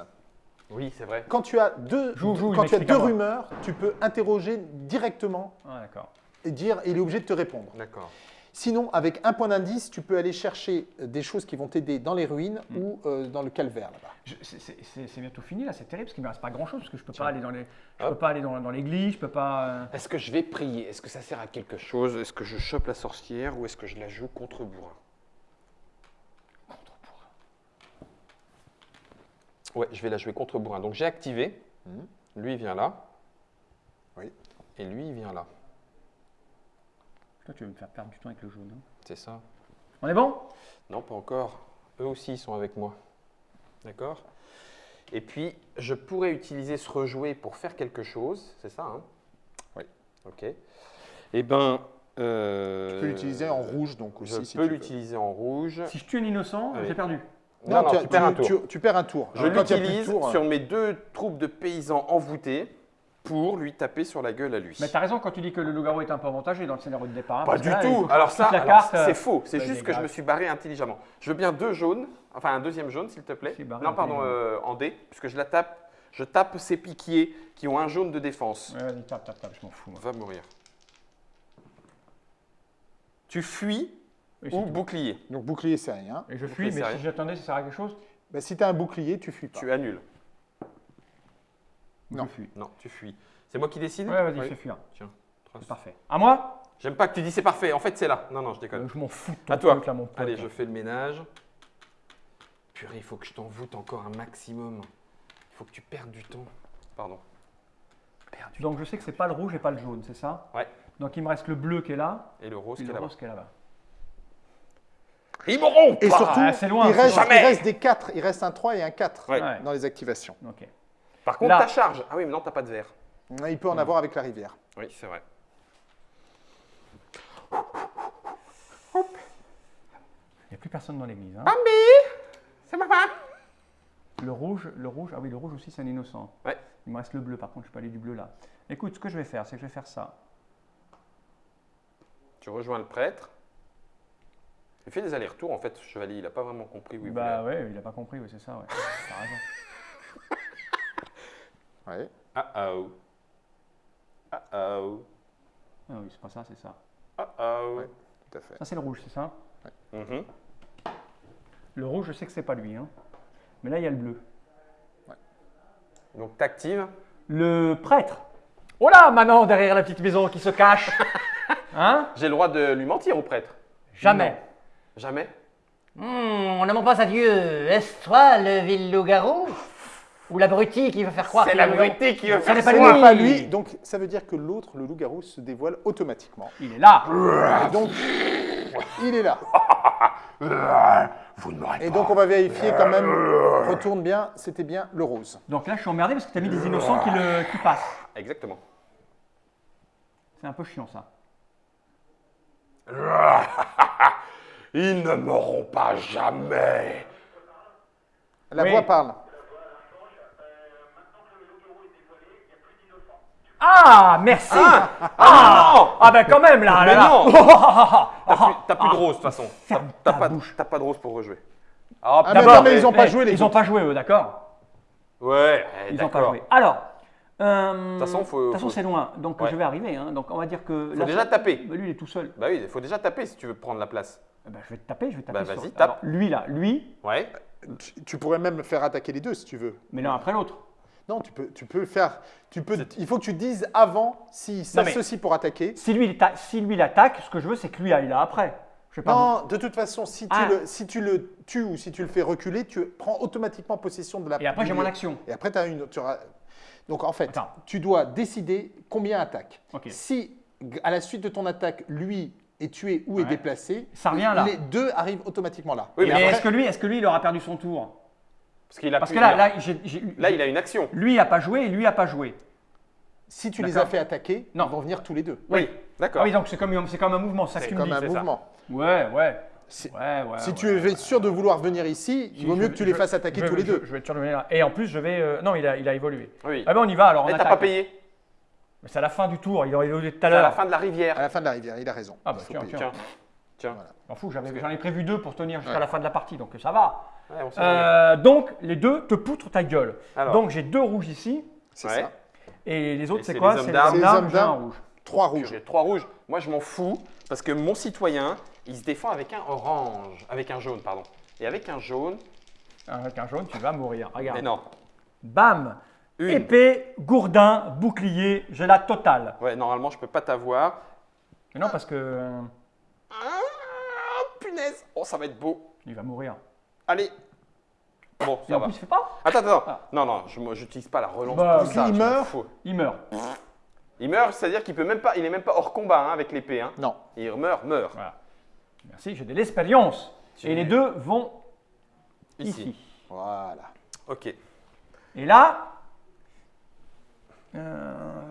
Oui, c'est vrai.
Quand tu as deux,
Joue, joue, il
quand tu as deux rumeurs, tu peux interroger directement
Ah, d'accord.
et dire, et il est obligé de te répondre.
D'accord.
Sinon, avec un point d'indice, tu peux aller chercher euh, des choses qui vont t'aider dans les ruines
Hmm.
ou euh, dans le calvaire là-bas.
C'est- bientôt fini là, c'est terrible parce qu'il ne me reste pas grand chose parce que je peux pas aller dans les, je peux pas aller dans, dans l'église, je peux pas. euh,
Est-ce que je vais prier? Est-ce que ça sert à quelque chose? Est-ce que je chope la sorcière ou est-ce que je la joue contre bourrin? Ouais, je vais la jouer contre bourrin. Donc j'ai activé.
Mhm.
Lui il vient là.
Oui.
Et lui il vient là.
Toi, tu veux me faire perdre du temps avec le jaune. hein.
C'est ça
On est bon?
Non, pas encore. Eux aussi, ils sont avec moi. D'accord? Et puis, je pourrais utiliser ce rejouer pour faire quelque chose. C'est ça, hein?
Oui.
Ok. Eh ben. euh,
Tu peux l'utiliser en rouge donc
Je
aussi. si
peux l'utiliser en rouge.
Si je tue un innocent,
Ah oui.
j'ai perdu.
Non, non,
tu,
tu, perds un tour.
tu- tu perds un tour.
Je l'utilise
tours,
sur mes deux troupes de paysans envoûtés pour lui taper sur la gueule à lui.
Mais t'as raison quand tu dis que le loup-garou est un peu avantagé dans le scénario de départ. hein,
Pas du
là,
tout. Alors ça,
euh,
c'est faux. C'est
bah,
juste que je me suis barré intelligemment. Je veux bien deux jaunes, enfin un deuxième jaune, s'il te plaît.
Je suis barré
Non, pardon, euh, en D, puisque je la tape. Je tape ces piquiers qui ont un jaune de défense.
Ouais, vas-y, tape, tape, tape, je m'en fous. moi.
Va mourir. Tu fuis
Oui,
ou
tout.
bouclier.
Donc bouclier c'est rien.
Et je fuis, mais si j'attendais, ça sert à quelque chose
Bah, si tu as un bouclier, tu fuis pas.
Tu annules.
Non.
Je fuis.
Non, tu fuis. C'est moi qui décide
Ouais, vas-y,
Oui.
fais fuir.
Tiens, trace.
C'est parfait. À moi?
J'aime pas que tu dis c'est parfait. En fait, c'est là. Non, non, je déconne.
Euh, Je m'en fous de ton
À toi.
truc, là, mon pote.
Allez, je fais le ménage. Purée, il faut que je t'envoûte encore un maximum. Il faut que tu perdes du temps. Pardon. Perdu.
Donc je sais que c'est pas le rouge et pas le jaune, c'est ça?
Ouais.
Donc il me reste le bleu qui est là
Et le rose
et
qui est
le
là-bas.
rose qui est là-bas.
Ils m'auront
Et surtout,
Ah, loin,
il, reste, il reste des 4. Il reste un 3 et un 4
Ouais.
Ouais.
dans les activations.
Ok.
Par contre,
Là.
ta charge. Ah oui, mais non, t'as pas de verre.
Il peut en avoir avec la rivière.
Oui, c'est vrai.
Il n'y a plus personne dans l'église. Hein.
C'est ma femme.
Le rouge, le rouge, ah oui, le rouge aussi c'est un innocent.
Ouais.
Il me reste le bleu, par contre je peux aller du bleu là. Écoute, ce que je vais faire, c'est que je vais faire ça.
Tu rejoins le prêtre. Il fait des allers-retours, en fait, ce chevalier. Il a pas vraiment compris où il
bah
voulait.
ouais, il a pas compris, oui, c'est ça, ouais. T'as raison.
Ouais.
Ah oh. Ah oh.
Ah oui, c'est pas ça, c'est ça.
Ah oh.
Ouais. Tout à fait.
Ça c'est le rouge, c'est ça
Mhm.
Le rouge, je sais que c'est pas lui. Hein. Mais là, il y a le bleu.
Donc, t'actives.
Le prêtre. Oh là, maintenant, derrière la petite maison qui se cache. Hein
J'ai le droit de lui mentir au prêtre.
Jamais.
Jamais.
Hmm, on ne ment pas à Dieu. Est-ce toi le vil loup-garou Ou l'abruti qui veut faire croire
C'est l'abruti qui veut faire
n'est pas
Ce
lui.
n'est pas lui, donc ça veut dire que l'autre, le loup-garou, se dévoile automatiquement.
Il est là.
Et donc, il est là.
Vous ne m'aurez
Et donc, on va vérifier quand même. Retourne bien, c'était bien le rose.
Donc là, je suis emmerdé parce que tu as mis des innocents qui, le, qui passent.
Exactement.
C'est un peu chiant ça.
Ils ne m'auront pas jamais.
La
Oui.
voix parle.
Ah, merci Ah,
Ah,
ah, ben quand même là,
Mais
là, là.
non.
Ah,
T'as plus, de rose de toute façon. T'as pas,
bouche.
t'as pas de rose pour rejouer.
Ah, mais non, mais ils n'ont pas joué les
Ils n'ont pas joué eux, d'accord
Ouais, eh,
Ils n'ont pas joué. Alors, euh, de
toute façon, faut-
de toute façon,
faut-
c'est loin, donc
Ouais.
je vais arriver. hein. Donc on va dire que.
Faut déjà taper.
Bah, lui, il est tout seul.
Bah oui, il faut déjà taper si tu veux prendre la place.
Eh ben, je vais te taper, je vais te taper.
Bah,
sur-
vas-y, tape.
Alors, lui là, lui,
Ouais.
Tu, tu pourrais même faire attaquer les deux si tu veux.
mais l'un après l'autre.
Non, tu peux, tu peux le faire. Tu peux, il faut que tu dises avant s'il s'associe pour attaquer.
Si lui, il si lui l'attaque, ce que je veux, c'est que lui aille là après. Je pas.
Non, de toute façon, si tu,
Ah.
le, si tu le tues ou si tu le fais reculer, tu prends automatiquement possession de la
Et après, j'ai mon action.
Et après, tu as une. tu auras- Donc, en fait,
Attends.
tu dois décider combien attaque. Si, à la suite de ton attaque, lui est tué ou est déplacé,
Ça revient là.
les deux arrivent automatiquement là.
Oui,
Mais
mais
est-ce que lui, est-ce que lui, il aura perdu son tour?
Parce qu'il a
Parce
pu-
que là, là, j'ai- j'ai-
là, il a une action.
lui a pas joué et lui a pas joué.
Si tu les
D'accord.
as fait attaquer,
Non.
ils vont venir tous les deux.
Oui, d'accord.
Ah oui, donc c'est comme, c'est comme un mouvement, ça que
C'est
tu me
Comme
dis.
un
c'est ça.
mouvement.
Ouais, ouais.
C'est-
Ouais, ouais.
si
ouais,
tu
ouais.
es sûr de vouloir venir ici, il vaut
Je-
mieux que tu les
je-
fasses attaquer
je-
tous les
je-
deux.
Je vais être sûr de venir là. Et en plus, je vais. euh, Non, il a, il a évolué.
Oui.
Ah ben on y va alors. On
Eh, t'as
attaque.
pas payé
Mais c'est à la fin du tour. Il aurait évolué tout à
C'est à
l'heure.
la fin de la rivière.
À la fin de la rivière, il a raison.
Ah bah
Il faut
tiens,
payer.
tiens.
Tiens. Tiens.
M'en fous, j'avais- j'en ai prévu deux pour tenir jusqu'à
Ouais.
la fin de la partie, donc ça va.
Ouais.
Euh, donc les deux te poutrent ta gueule.
Alors.
Donc j'ai deux rouges ici
C'est
Ouais.
ça.
et les autres c'est quoi C'est.
Les hommes d'armes.
rouge.
Trois rouges.
J'ai trois rouges. Moi, je m'en fous parce que mon citoyen, il se défend avec un orange, avec un jaune, pardon. Et avec un jaune,
Avec un jaune, tu vas mourir. Regarde.
mais non.
Bam.
Une.
Épée, gourdin, bouclier, j'ai la totale.
Ouais, normalement, je peux pas t'avoir.
Mais non parce que euh,
Ah, punaise. Oh, ça va être beau.
il va mourir.
Allez. Bon,
Et
ça
en
va.
plus il fait pas.
Attends, attends.
Ah.
Non, non, je n'utilise pas la relance.
Bah,
pour ça,
il
je m'en
meurt.
fous.
Il meurt.
Il meurt, c'est-à-dire qu'il peut même pas, il est même pas hors combat hein, avec l'épée. Hein.
Non.
Il meurt, meurt.
Voilà. Merci, j'ai de l'expérience.
Tu-
Et les deux vont
Ici.
ici.
Voilà.
Ok.
Et là. euh,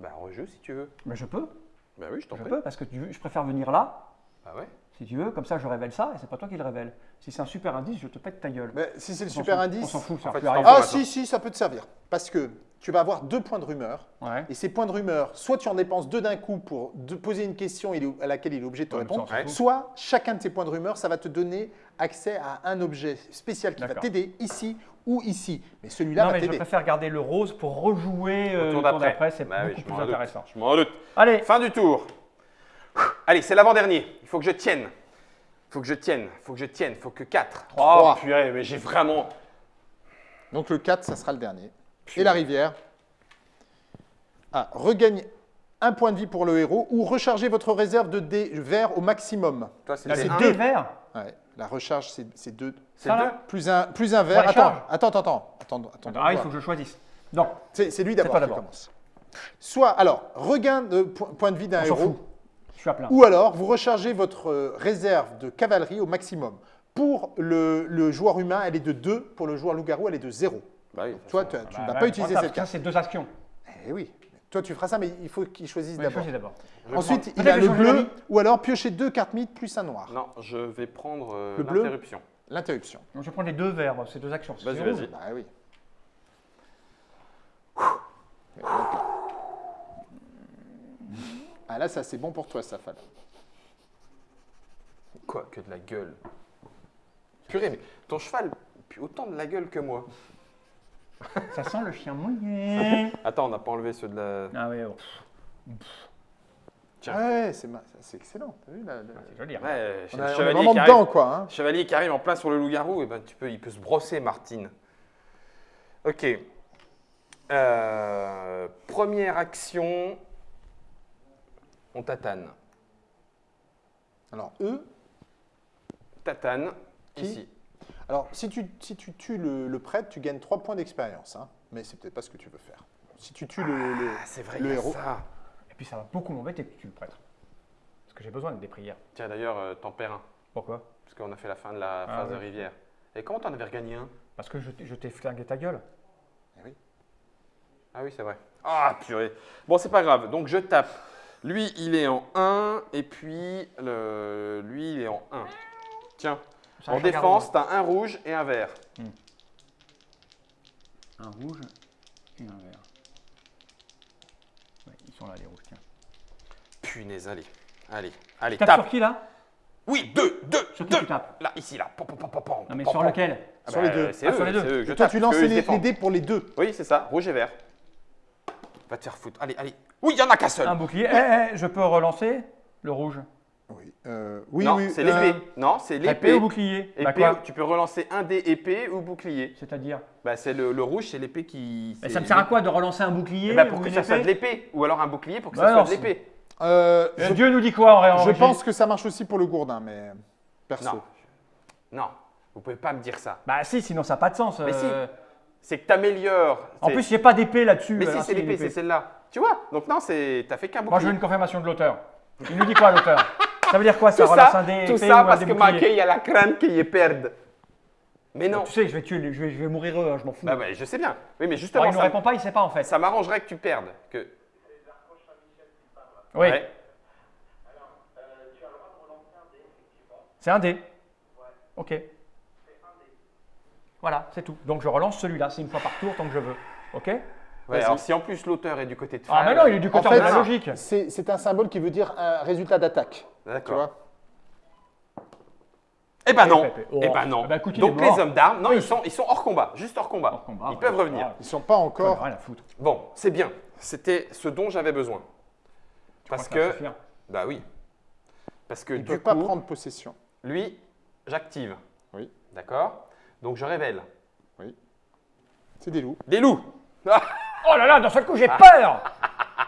Bah, rejeu si tu veux.
ben, je peux,
Bah oui, je t'en
je
prie.
peux, parce que tu veux- je préfère venir là,
Bah ouais.
Si tu veux, comme ça je révèle ça, et c'est pas toi qui le révèle. Si c'est un super indice, je te pète ta gueule.
Mais si c'est le
On
super indice.
On s'en fout, ça
En fait.
Ah si, si, ça peut te servir. Parce que tu vas avoir deux points de rumeur.
Ouais.
Et ces points de rumeur, soit tu en dépenses deux d'un coup pour de poser une question à laquelle il est obligé de te
Ouais,
répondre, soit chacun de ces points de rumeur, ça va te donner accès à un objet spécial qui va t'aider ici ou ici. Mais celui-là
Non,
va
mais je
t'aider.
préfère garder le rose pour rejouer euh, le
tour d'après.
c'est
Bah oui,
plus
m'en doute.
intéressant.
Je m'en doute.
Allez,
Fin du tour. Allez, c'est l'avant-dernier. Il faut que je tienne. Il faut que je tienne. Il faut que je tienne. Il faut que 4. Oh, purée, mais j'ai vraiment.
Donc le 4, ça sera le dernier. Et la rivière. Ah, regagne un point de vie pour le héros ou rechargez votre réserve de dés verts au maximum.
Toi, c'est
là
des
c'est
un.
deux verts.
Ouais, la recharge, c'est deux.
C'est
Ça,
deux.
là
Plus un, plus un vert. Attends, attends, attends, attends, attends, attends,
Ah, il faut que je choisisse. Donc,
C'est lui d'abord qui commence. Soit, alors, regain de po- point de vie d'un héros,
fout. Je suis à plein.
ou alors vous rechargez votre euh, réserve de cavalerie au maximum. Pour le, le joueur humain, elle est de 2, pour le joueur loup-garou, elle est de 0.
Bah oui.
Toi, tu, tu
Bah,
ne
bah,
vas pas utiliser
ça,
cette carte.
c'est deux actions.
Eh oui, toi tu feras ça, mais il faut qu'il choisisse d'abord. Ensuite, il a le bleu, ou alors piocher deux cartes mythes plus un noir.
Non, je vais prendre euh, l'interruption.
L'interruption.
Donc, je prends les deux verts, c'est deux actions.
Vas-y, vas-y.
Bah oui. Ah là, ça c'est bon pour toi, Safal.
Quoi que de la gueule. Purée, mais ton cheval, puis autant de la gueule que moi.
Ça sent le chien mouillé.
Attends, on n'a pas enlevé ceux de la.
ah ouais, oh,
Tiens.
Ah ouais, c'est ma- excellent. T'as vu là, là
c'est joli. hein.
Ouais,
on, a- on est
chevalier
vraiment
qui
dedans,
arrive-
quoi. hein.
Chevalier qui arrive en plein sur le loup-garou, et ben tu peux, il peut se brosser, Martine. Ok. Euh, première action, on tatane.
Alors, eux,
Tatane,
Qui
ici.
alors si tu, si tu tues le, le prêtre, tu gagnes 3 points d'expérience. hein. Mais c'est peut-être pas ce que tu veux faire. Si tu tues le, le-
Ah, c'est vrai,
le
il y a
héros.
ça.
Et puis ça va beaucoup m'embêter que tu le prêtres. Parce que j'ai besoin des prières.
Tiens, d'ailleurs, euh, t'en perds un,
Pourquoi?
Parce qu'on a fait la fin de la
Ah,
phase de rivière. Et comment t'en avais regagné un?
Parce que je t'ai- je t'ai flingué ta gueule.
Ah oui, c'est vrai. Ah, purée. Bon, c'est pas grave. Donc, je tape. Lui, il est en 1, et puis le... lui, il est en 1. Tiens, en défense, t'as un rouge et un vert.
Un rouge et un vert. Ouais, ils sont là les rouges, tiens.
Punaise, allez. Allez, allez,
Tape
tape.
sur qui là?
Oui, deux, deux,
Sur qui
deux.
tu tapes?
Là, ici, là. Pom, pom, pom, pom, pom,
Non mais
pom,
sur lequel?
Ah
Sur
bah,
les deux.
C'est
Ah,
eux,
sur les deux.
c'est eux que je
Et toi,
tape,
tu lances les, les dés pour les deux.
Oui, c'est ça, rouge et vert. Va te faire foutre. Allez, allez. Oui, il y en a qu'un seul.
Un bouclier. Eh, eh, je peux relancer le rouge.
Oui, euh, oui,
non,
oui.
c'est
euh,
l'épée. Non, c'est
Épée
l'épée.
ou bouclier Bah
Épée,
quoi
tu peux relancer un dé épée ou bouclier.
C'est-à-dire
Bah, c'est le, le rouge, c'est l'épée qui.
Mais
c'est
ça me sert à quoi de relancer un bouclier
Eh ben, pour
ou
que
une
ça soit de
épée
l'épée. Ou alors un bouclier pour que
Bah
ça soit de l'épée.
euh,
Euh,
je,
Dieu nous dit quoi en en
je pense que ça marche aussi pour le gourdin, mais perso.
Non. Non, vous pouvez pas me dire ça.
Bah si, sinon ça n'a pas de sens.
Mais
euh.
C'est que t'améliores.
En
c'est-
plus, j'ai pas d'épée là-dessus.
Mais si,
alors
c'est l'épée, c'est celle-là. Tu vois Donc non, c'est t'as fait qu'un
Moi, je veux
bouclier.
une confirmation de l'auteur. Il nous dit quoi l'auteur? Ça veut dire quoi ça
Tout ça, tout ça parce que
bouclier?
marqué, il y a la crainte qu'il y perde. Mais non.
Tu sais, je vais tuer, je vais, je vais mourir hein, je m'en fous.
Bah, bah, je sais bien. Oui, mais
Alors,
justement,
il ne répond pas, il sait pas en fait.
ça m'arrangerait que tu perdes. Que...
Oui,
Ouais.
c'est un dé. Ok. Voilà, c'est tout. Donc je relance celui-là, c'est une fois par tour tant que je veux. Ok?
Ouais, alors si en plus l'auteur est du côté de
Ah, mais non, il est du
En
côté
fait,
de la logique.
C'est un symbole qui veut dire un résultat d'attaque.
D'accord. Eh ben non.
Pépé. Oh.
Eh ben non.
Eh ben, écoute,
Donc les hommes d'armes, non, ils sont, ils sont hors combat, juste hors combat.
Hors combat,
ils
ouais,
peuvent revenir.
Ils sont pas encore.
rien à foutre.
Bon, c'est bien. C'était ce dont j'avais besoin. Parce que, bah oui. Parce que
Ils ne
du coup,
pas prendre possession.
lui, j'active.
Oui.
D'accord? Donc je révèle.
C'est des loups.
Des loups.
Oh là là, d'un seul coup, j'ai peur
Ah,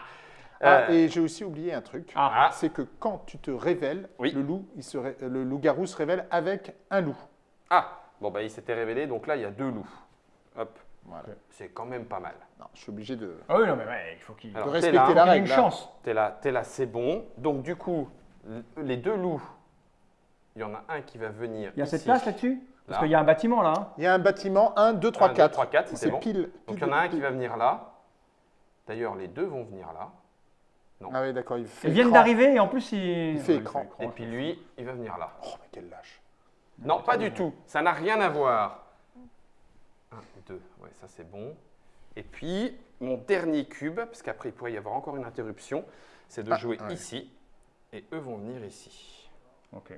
Euh,
et j'ai aussi oublié un truc.
Ah.
C'est que quand tu te révèles,
Oui.
le loup, il se ré- le loup-garou se révèle avec un loup.
Ah, bon bah il s'était révélé, donc là il y a deux loups. Hop.
Voilà.
C'est quand même pas mal.
Non, je suis obligé de,
Ah oui, non, mais ouais, il faut qu'il
Alors,
de
t'es
respecter
là.
il
la règle.
une
là.
chance.
T'es là, t'es là, c'est bon. Donc du coup, les deux loups, il y en a un qui va venir.
Il y a cette place là-dessus? Parce qu'il y a un bâtiment là. hein.
Il y a un bâtiment 1, 2, 3,
Un, deux,
4.
trois, quatre, c'est
C'est
bon.
pile,
Donc
pile
il y en a un
pile.
qui va venir là. D'ailleurs, les deux vont venir là.
Ah oui, d'accord. Il
Ils viennent
écran.
d'arriver et en plus il.
Il fait
Ouais,
écran.
Et puis lui, il va venir là.
Oh, mais quel lâche.
Non, pas du tout. Ça n'a rien à voir. Un, deux. Ouais, ça c'est bon. Et puis, mon dernier cube, parce qu'après il pourrait y avoir encore une interruption, c'est de
Ah,
jouer
ouais.
ici. Et eux vont venir ici.
Ok.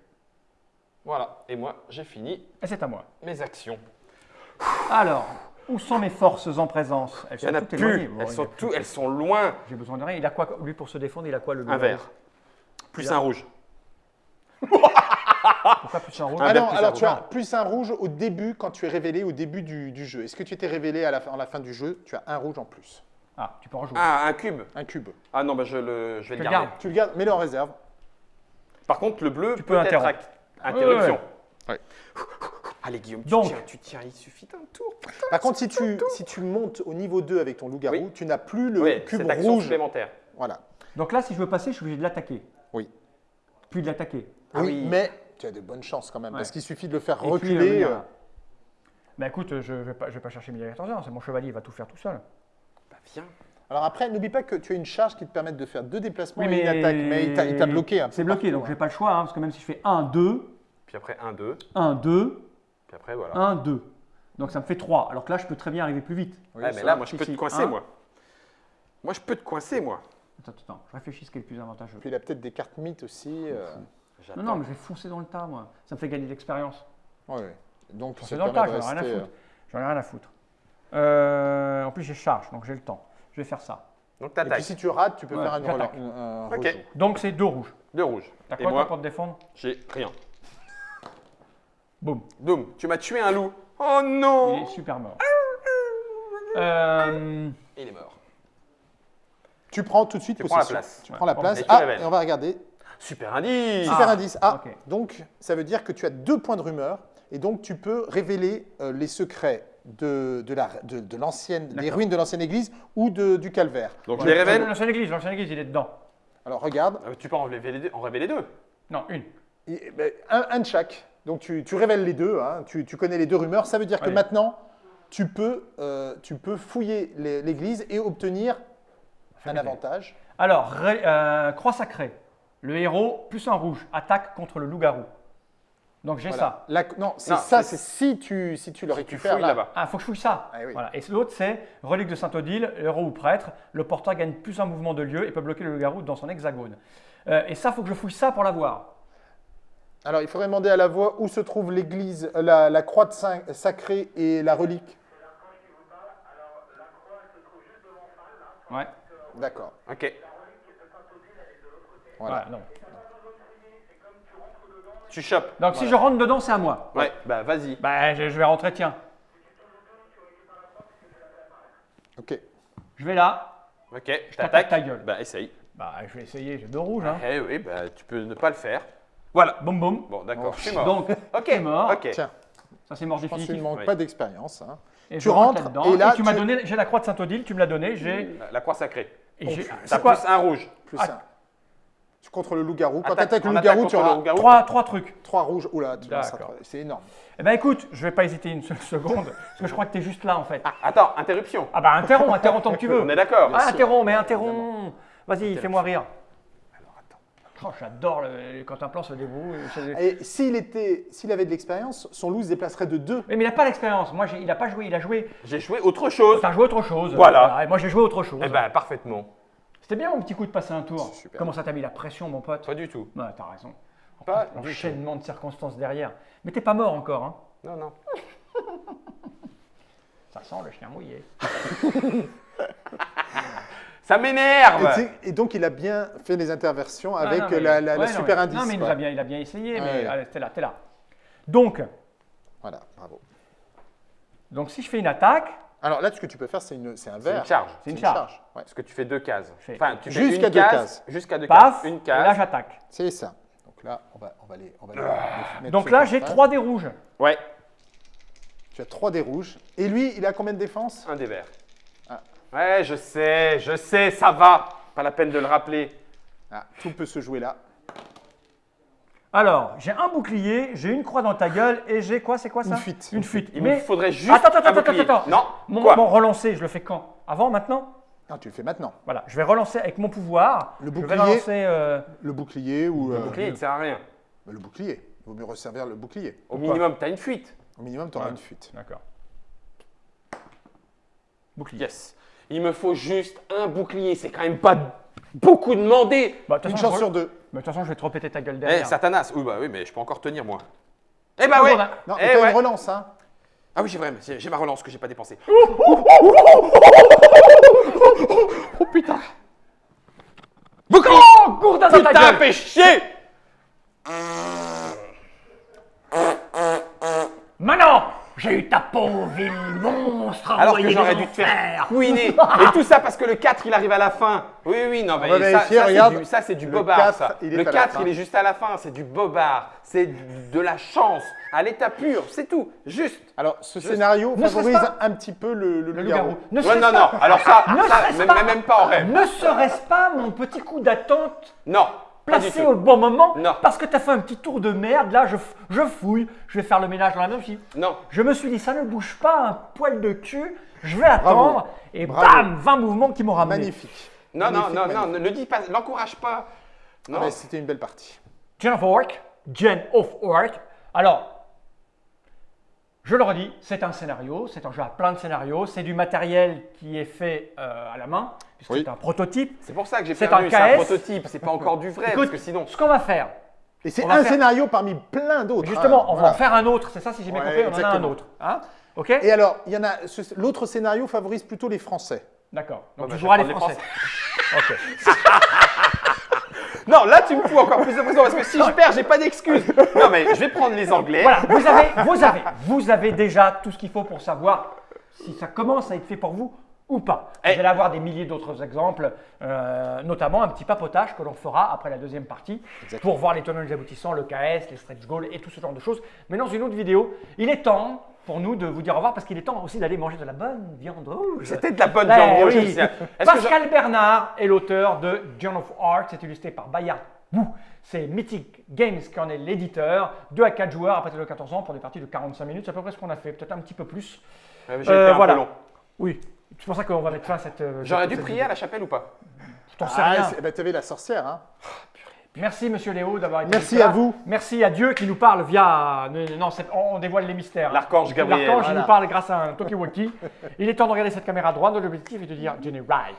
Voilà. Et moi, j'ai fini
Et c'est à moi.
mes actions.
Alors, où sont mes forces en présence? Elles
a
toutes
plus.
éloignées. Bon,
elles, sont
a plus-
tout, elles sont loin.
J'ai besoin de rien. Il a quoi lui pour se défendre Il a quoi le
Un vert. Plus un rouge.
Pourquoi plus un rouge
Un
Ah
vert
non,
plus
alors
un
tu as
rouge.
plus un rouge au début, quand tu es révélé au début du, du jeu. Est-ce que tu étais révélé à la, fin- à la fin du jeu Tu as un rouge en plus?
Ah, tu peux en jouer.
Ah, un cube.
Un cube.
Ah non, bah, je, le, je vais
Je
le
le
garder.
garde.
Tu le gardes, mets-le en réserve.
Par contre, le bleu
Tu
peut,
peux
être interruption.
Ouais.
Allez, Guillaume, tu
Donc.
tiens, tu tiens, il suffit d'un tour.
Par contre, si tu, si tu montes au niveau 2 avec ton loup-garou,
Oui.
tu n'as plus le
Oui,
cube
cette action
rouge.
supplémentaire.
Voilà.
Donc là, si je veux passer, je suis obligé de l'attaquer.
Oui.
Puis de l'attaquer.
Ah
oui,
oui.
mais tu as de bonnes chances quand même,
Ouais.
parce qu'il suffit de le faire
Et puis,
reculer.
euh,
euh,
Bah écoute, je ne vais, pas- je vais pas chercher midi à 14h, c'est mon chevalier, il va tout faire tout seul.
Bah, viens.
Alors après, n'oublie pas que tu as une charge qui te permet de faire deux déplacements
Oui,
et une attaque, mais il t'a- bloqué peu
C'est bloqué, donc
hein.
j'ai pas le choix, hein, parce que même si je fais 1, 2,
Puis après, 1, 2.
1, 2,
Puis après, voilà.
1, 2. Donc ça me fait 3, alors que là, je peux très bien arriver plus vite.
Oui,
Ouais, mais là, moi, je peux te coincer,
un.
moi. Moi, je peux te coincer, moi.
Attends, attends, je réfléchis ce qui est le plus avantageux.
Puis il a peut-être des cartes mythes aussi. euh,
Non, non, mais je vais foncer dans le tas, moi. Ça me fait gagner de l'expérience.
ouais, ouais. Donc te
dans le tas,
de
j'en ai rien à foutre. J'en ai rien à foutre. Euh, en plus, j'ai charge, donc j'ai le temps. Je vais faire ça.
Donc,
euh, Et puis
t'attaques.
si tu rates, tu peux
Ouais,
faire un
Ok.
rejoue.
Donc c'est deux rouges.
Deux rouges.
T'as quoi toi pour te défendre?
j'ai rien.
Boum.
Doom, tu m'as tué un loup. Oh
Il
non
est super mort. Euh,
Il est mort.
Tu prends tout de suite
Tu prends la
possession.
place.
Tu
Ouais.
prends la place.
et
Ah, et on va regarder.
Super indice
Super indice. Ah,
ok.
donc ça veut dire que tu as deux points de rumeur et donc tu peux révéler euh, les secrets de, de la- de- de l'ancienne, des ruines de l'ancienne église ou de- du calvaire.
Donc, je les révèle.
L'ancienne église, l'ancienne église, il est dedans.
Alors regarde,
Ah, Tu peux en révéler deux. En révéler deux.
Non, une.
Et, ben, un, un de chaque. Donc tu, tu révèles les deux, hein. tu, tu connais les deux rumeurs. Ça veut dire que
Allez.
maintenant, tu peux, euh, tu peux fouiller l'église et obtenir un avantage.
Alors, ré- euh, croix sacrée. Le héros, plus un rouge, attaque contre le loup-garou. Donc j'ai
Voilà.
ça.
La- non, c'est ça,
c'est-
si tu, si tu le récupères
fouilles
là.
là-bas.
Ah, faut que je fouille ça.
Ah oui.
Voilà. Et l'autre, c'est relique de Saint-Odile, héros ou prêtre. Le porteur gagne plus un mouvement de lieu et peut bloquer le loup-garou dans son hexagone. Euh, et ça, faut que je fouille ça pour l'avoir.
Alors il faudrait demander à la voix où se trouve l'église, euh, la, la croix de saint- sacrée et la relique.
Ouais.
D'accord.
Ok.
Voilà.
Voilà, non.
Tu chopes.
Donc si je rentre dedans, c'est à moi.
Ouais, bah vas-y.
Bah, je, je vais rentrer, tiens.
Ok.
Je vais là.
Ok, je
t'attaque
t'attaque.
ta gueule.
Bah essaye.
Bah, je vais essayer, j'ai deux rouges. Hein.
Eh oui, bah tu peux ne pas le faire. Voilà.
Boum, boum.
Bon, d'accord, je suis mort.
Donc,
ok,
t'es mort.
Ok.
Tiens,
ça c'est mort
je pense qu'il ne
définitif.
manque
Oui.
pas d'expérience. hein.
Et
Tu rentres, et là,
tu m'as
tu-
donné, j'ai la croix de Saint-Odile, tu me l'as donné, j'ai.
La- La croix sacrée.
et j'ai-
T'as
C'est quoi
plus un rouge.
Plus
Ah,
un. Contre le loup-garou. Quand tu
Attaque-
attaques le loup-garou, tu auras
loup-garou.
Trois, trois trucs.
trois rouges. Oula, tu c'est énorme.
Eh ben écoute, je vais pas hésiter une seule seconde, parce que je crois que tu es juste là en fait.
Ah, attends, interruption.
Ah bah interromps, interromps tant que tu veux.
On est d'accord.
Ah, interromps, mais interromps. Vas-y, fais-moi rire. Oh, j'adore le- quand un plan se débrouille.
Et s'il était, s'il avait de l'expérience, son loup se déplacerait de deux.
Mais, mais il n'a pas l'expérience. Moi, j'ai- il n'a pas joué, il a joué.
J'ai joué autre chose.
T'as joué autre chose.
Voilà.
et moi, j'ai joué autre chose.
Eh ben, parfaitement.
C'était bien mon petit coup de passer un tour.
Super.
Comment ça t'a mis la pression, mon pote?
Pas du tout.
Ouais, t'as raison. En
Pas
plus,
du
L'enchaînement de circonstances derrière. Mais t'es pas mort encore, hein?
Non, non.
Ça sent le chien mouillé.
Ça m'énerve.
et donc, il a bien fait les interversions avec
Ah, non, mais-
la, la- la
ouais, non,
super
mais-
indice.
Non, mais il, nous a bien, il a bien essayé, mais
Ouais.
allez, t'es là, t'es là. Donc,
Voilà, bravo.
donc, si je fais une attaque,
Alors là, ce que tu peux faire, c'est c'est un
C'est
verre.
une charge.
c'est une charge.
Ouais.
Parce que tu fais deux cases. Enfin, tu fais
Jusqu'à
une
deux
case.
cases.
Jusqu'à deux
paf,
cases. Une
et là
case.
j'attaque.
C'est ça. Donc là, on va, on va les, on va les- les mettre
Donc là, j'ai
face.
3 dés rouges.
Ouais,
Tu as 3 des rouges. Et lui, il a combien de défense
un des verts. Ouais, je sais, je sais, ça va. Pas la peine de le rappeler.
ah, Tout peut se jouer là.
Alors, j'ai un bouclier, j'ai une croix dans ta gueule et j'ai quoi C'est quoi ça
Une fuite.
Une fuite.
Il
Mais
me faudrait juste
attends, attends,
un
attends, attends, attends.
Non,
mon,
quoi
mon relancer, je le fais quand Avant, maintenant
Non, tu le fais maintenant.
Voilà, je vais relancer avec mon pouvoir.
Le
Je vais
bouclier.
relancer. euh,
Le bouclier ou.
Le
euh,
bouclier, il ne sert à rien.
bah, le bouclier. Il vaut mieux resservir le bouclier.
Au minimum, tu as une fuite.
Au minimum, tu auras
Ouais.
une fuite.
D'accord. Bouclier.
Yes. Il me faut juste un bouclier. C'est quand même pas beaucoup demandé.
Bah,
Une chance sur deux.
Mais de toute façon, je vais te repéter ta gueule
Eh,
derrière.
Satanas. Oui, bah oui, mais je peux encore tenir, moi. Eh bah ouais.
Bon, bah,
Non,
Eh
mais t'as
ouais.
une relance, hein.
Ah oui, j'ai vrai, j'ai ma relance que j'ai pas dépensée. Oh putain. Bouclier.
Oh, gourdin dans ta
Putain,
gueule
fais chier.
Maintenant, j'ai eu ta pauvre ville monstre
Alors que j'aurais dû te faire couiner. Et tout ça parce que le 4, il arrive à la fin. Oui, oui, non, mais
va
ça, ça, c'est du, ça, c'est du
Le
bobard,
4,
ça.
il
le
à la
4,
fin.
il est juste à la fin. C'est du bobard. C'est de la chance à l'état pur. C'est tout. Juste.
Alors, ce scénario
Ne
favorise un petit peu le, le
Le
loup-garou.
Ouais, non,
pas-
non. Alors ça,
Ne
ça
serait-ce
même,
pas-
même pas en rêve.
Ne serait-ce pas mon petit coup d'attente
Non.
Placé au bon moment
Non.
Parce que tu as fait un petit tour de merde, là je, fouille, je vais faire le ménage dans la main. Je, me suis dit,
Non.
je me suis dit, ça ne bouge pas un poil de cul, je vais attendre, et
Bravo.
bam, 20 mouvements qui m'ont ramené.
Magnifique.
Non, non,
Magnifique,
non, non, ne le dis pas, l'encourage pas. Non.
Ah, mais C'était une belle partie.
Gen of Orc, Gen of Orc. Alors, je le redis, c'est un scénario, c'est un jeu à plein de scénarios, c'est du matériel qui est fait euh, à la main, puisque
Oui.
c'est un prototype.
C'est pour ça que j'ai perdu,
un
c'est un prototype, c'est pas encore du vrai,
Écoute,
parce que sinon...
ce qu'on va faire,
Et c'est un
faire-
scénario parmi plein d'autres.
justement,
hein,
on va
voilà.
en faire un autre, c'est ça si j'ai bien
Ouais,
compris, on en a un
exactement.
autre. Hein ok?
Et alors, il y en a. L'autre scénario favorise plutôt les Français.
D'accord. Donc
Ouais, bah,
tu
je
joueras les Français.
les
ok.
Non, là tu me fous encore plus de pression, parce que si je perds, j'ai pas d'excuse. Non, mais je vais prendre les Anglais.
Voilà, vous avez, vous avez, vous avez déjà tout ce qu'il faut pour savoir si ça commence à être fait pour vous ou pas. Vous
Eh.
allez avoir des milliers d'autres exemples, euh, notamment un petit papotage que l'on fera après la deuxième partie pour voir les tenants et les aboutissants, le KS, les stretch goals et tout ce genre de choses. Mais dans une autre vidéo, il est temps pour nous de vous dire au revoir parce qu'il est temps aussi d'aller manger de la bonne viande rouge.
C'était de la bonne
Ben
viande rouge.
oui.
Je-
Pascal Bernard est l'auteur de Journal of Art, c'est illustré par Bayard Wu. C'est Mythic Games qui en est l'éditeur. 2 à 4 joueurs à partir de 14 ans pour des parties de 45 minutes. C'est à peu près ce qu'on a fait, peut-être un petit peu plus.
Ouais, mais J'ai
Euh,
été un
voilà.
peu long.
Oui, c'est pour ça qu'on va mettre fin à cette. euh,
J'aurais dû
cette
prier
vidéo.
à la chapelle ou pas?
Je t'en sais
Ah,
rien.
bah, t'avais la sorcière, hein.
Merci Monsieur Léo d'avoir été
Merci
là.
à vous.
Merci à Dieu qui nous parle via. Non, non, c'est- on, dévoile les mystères.
L'archange Gabriel.
L'archange
Voilà.
nous parle grâce à un Tokiwoki. Il est temps de regarder cette caméra droite. L'objectif est de dire Jenny Right.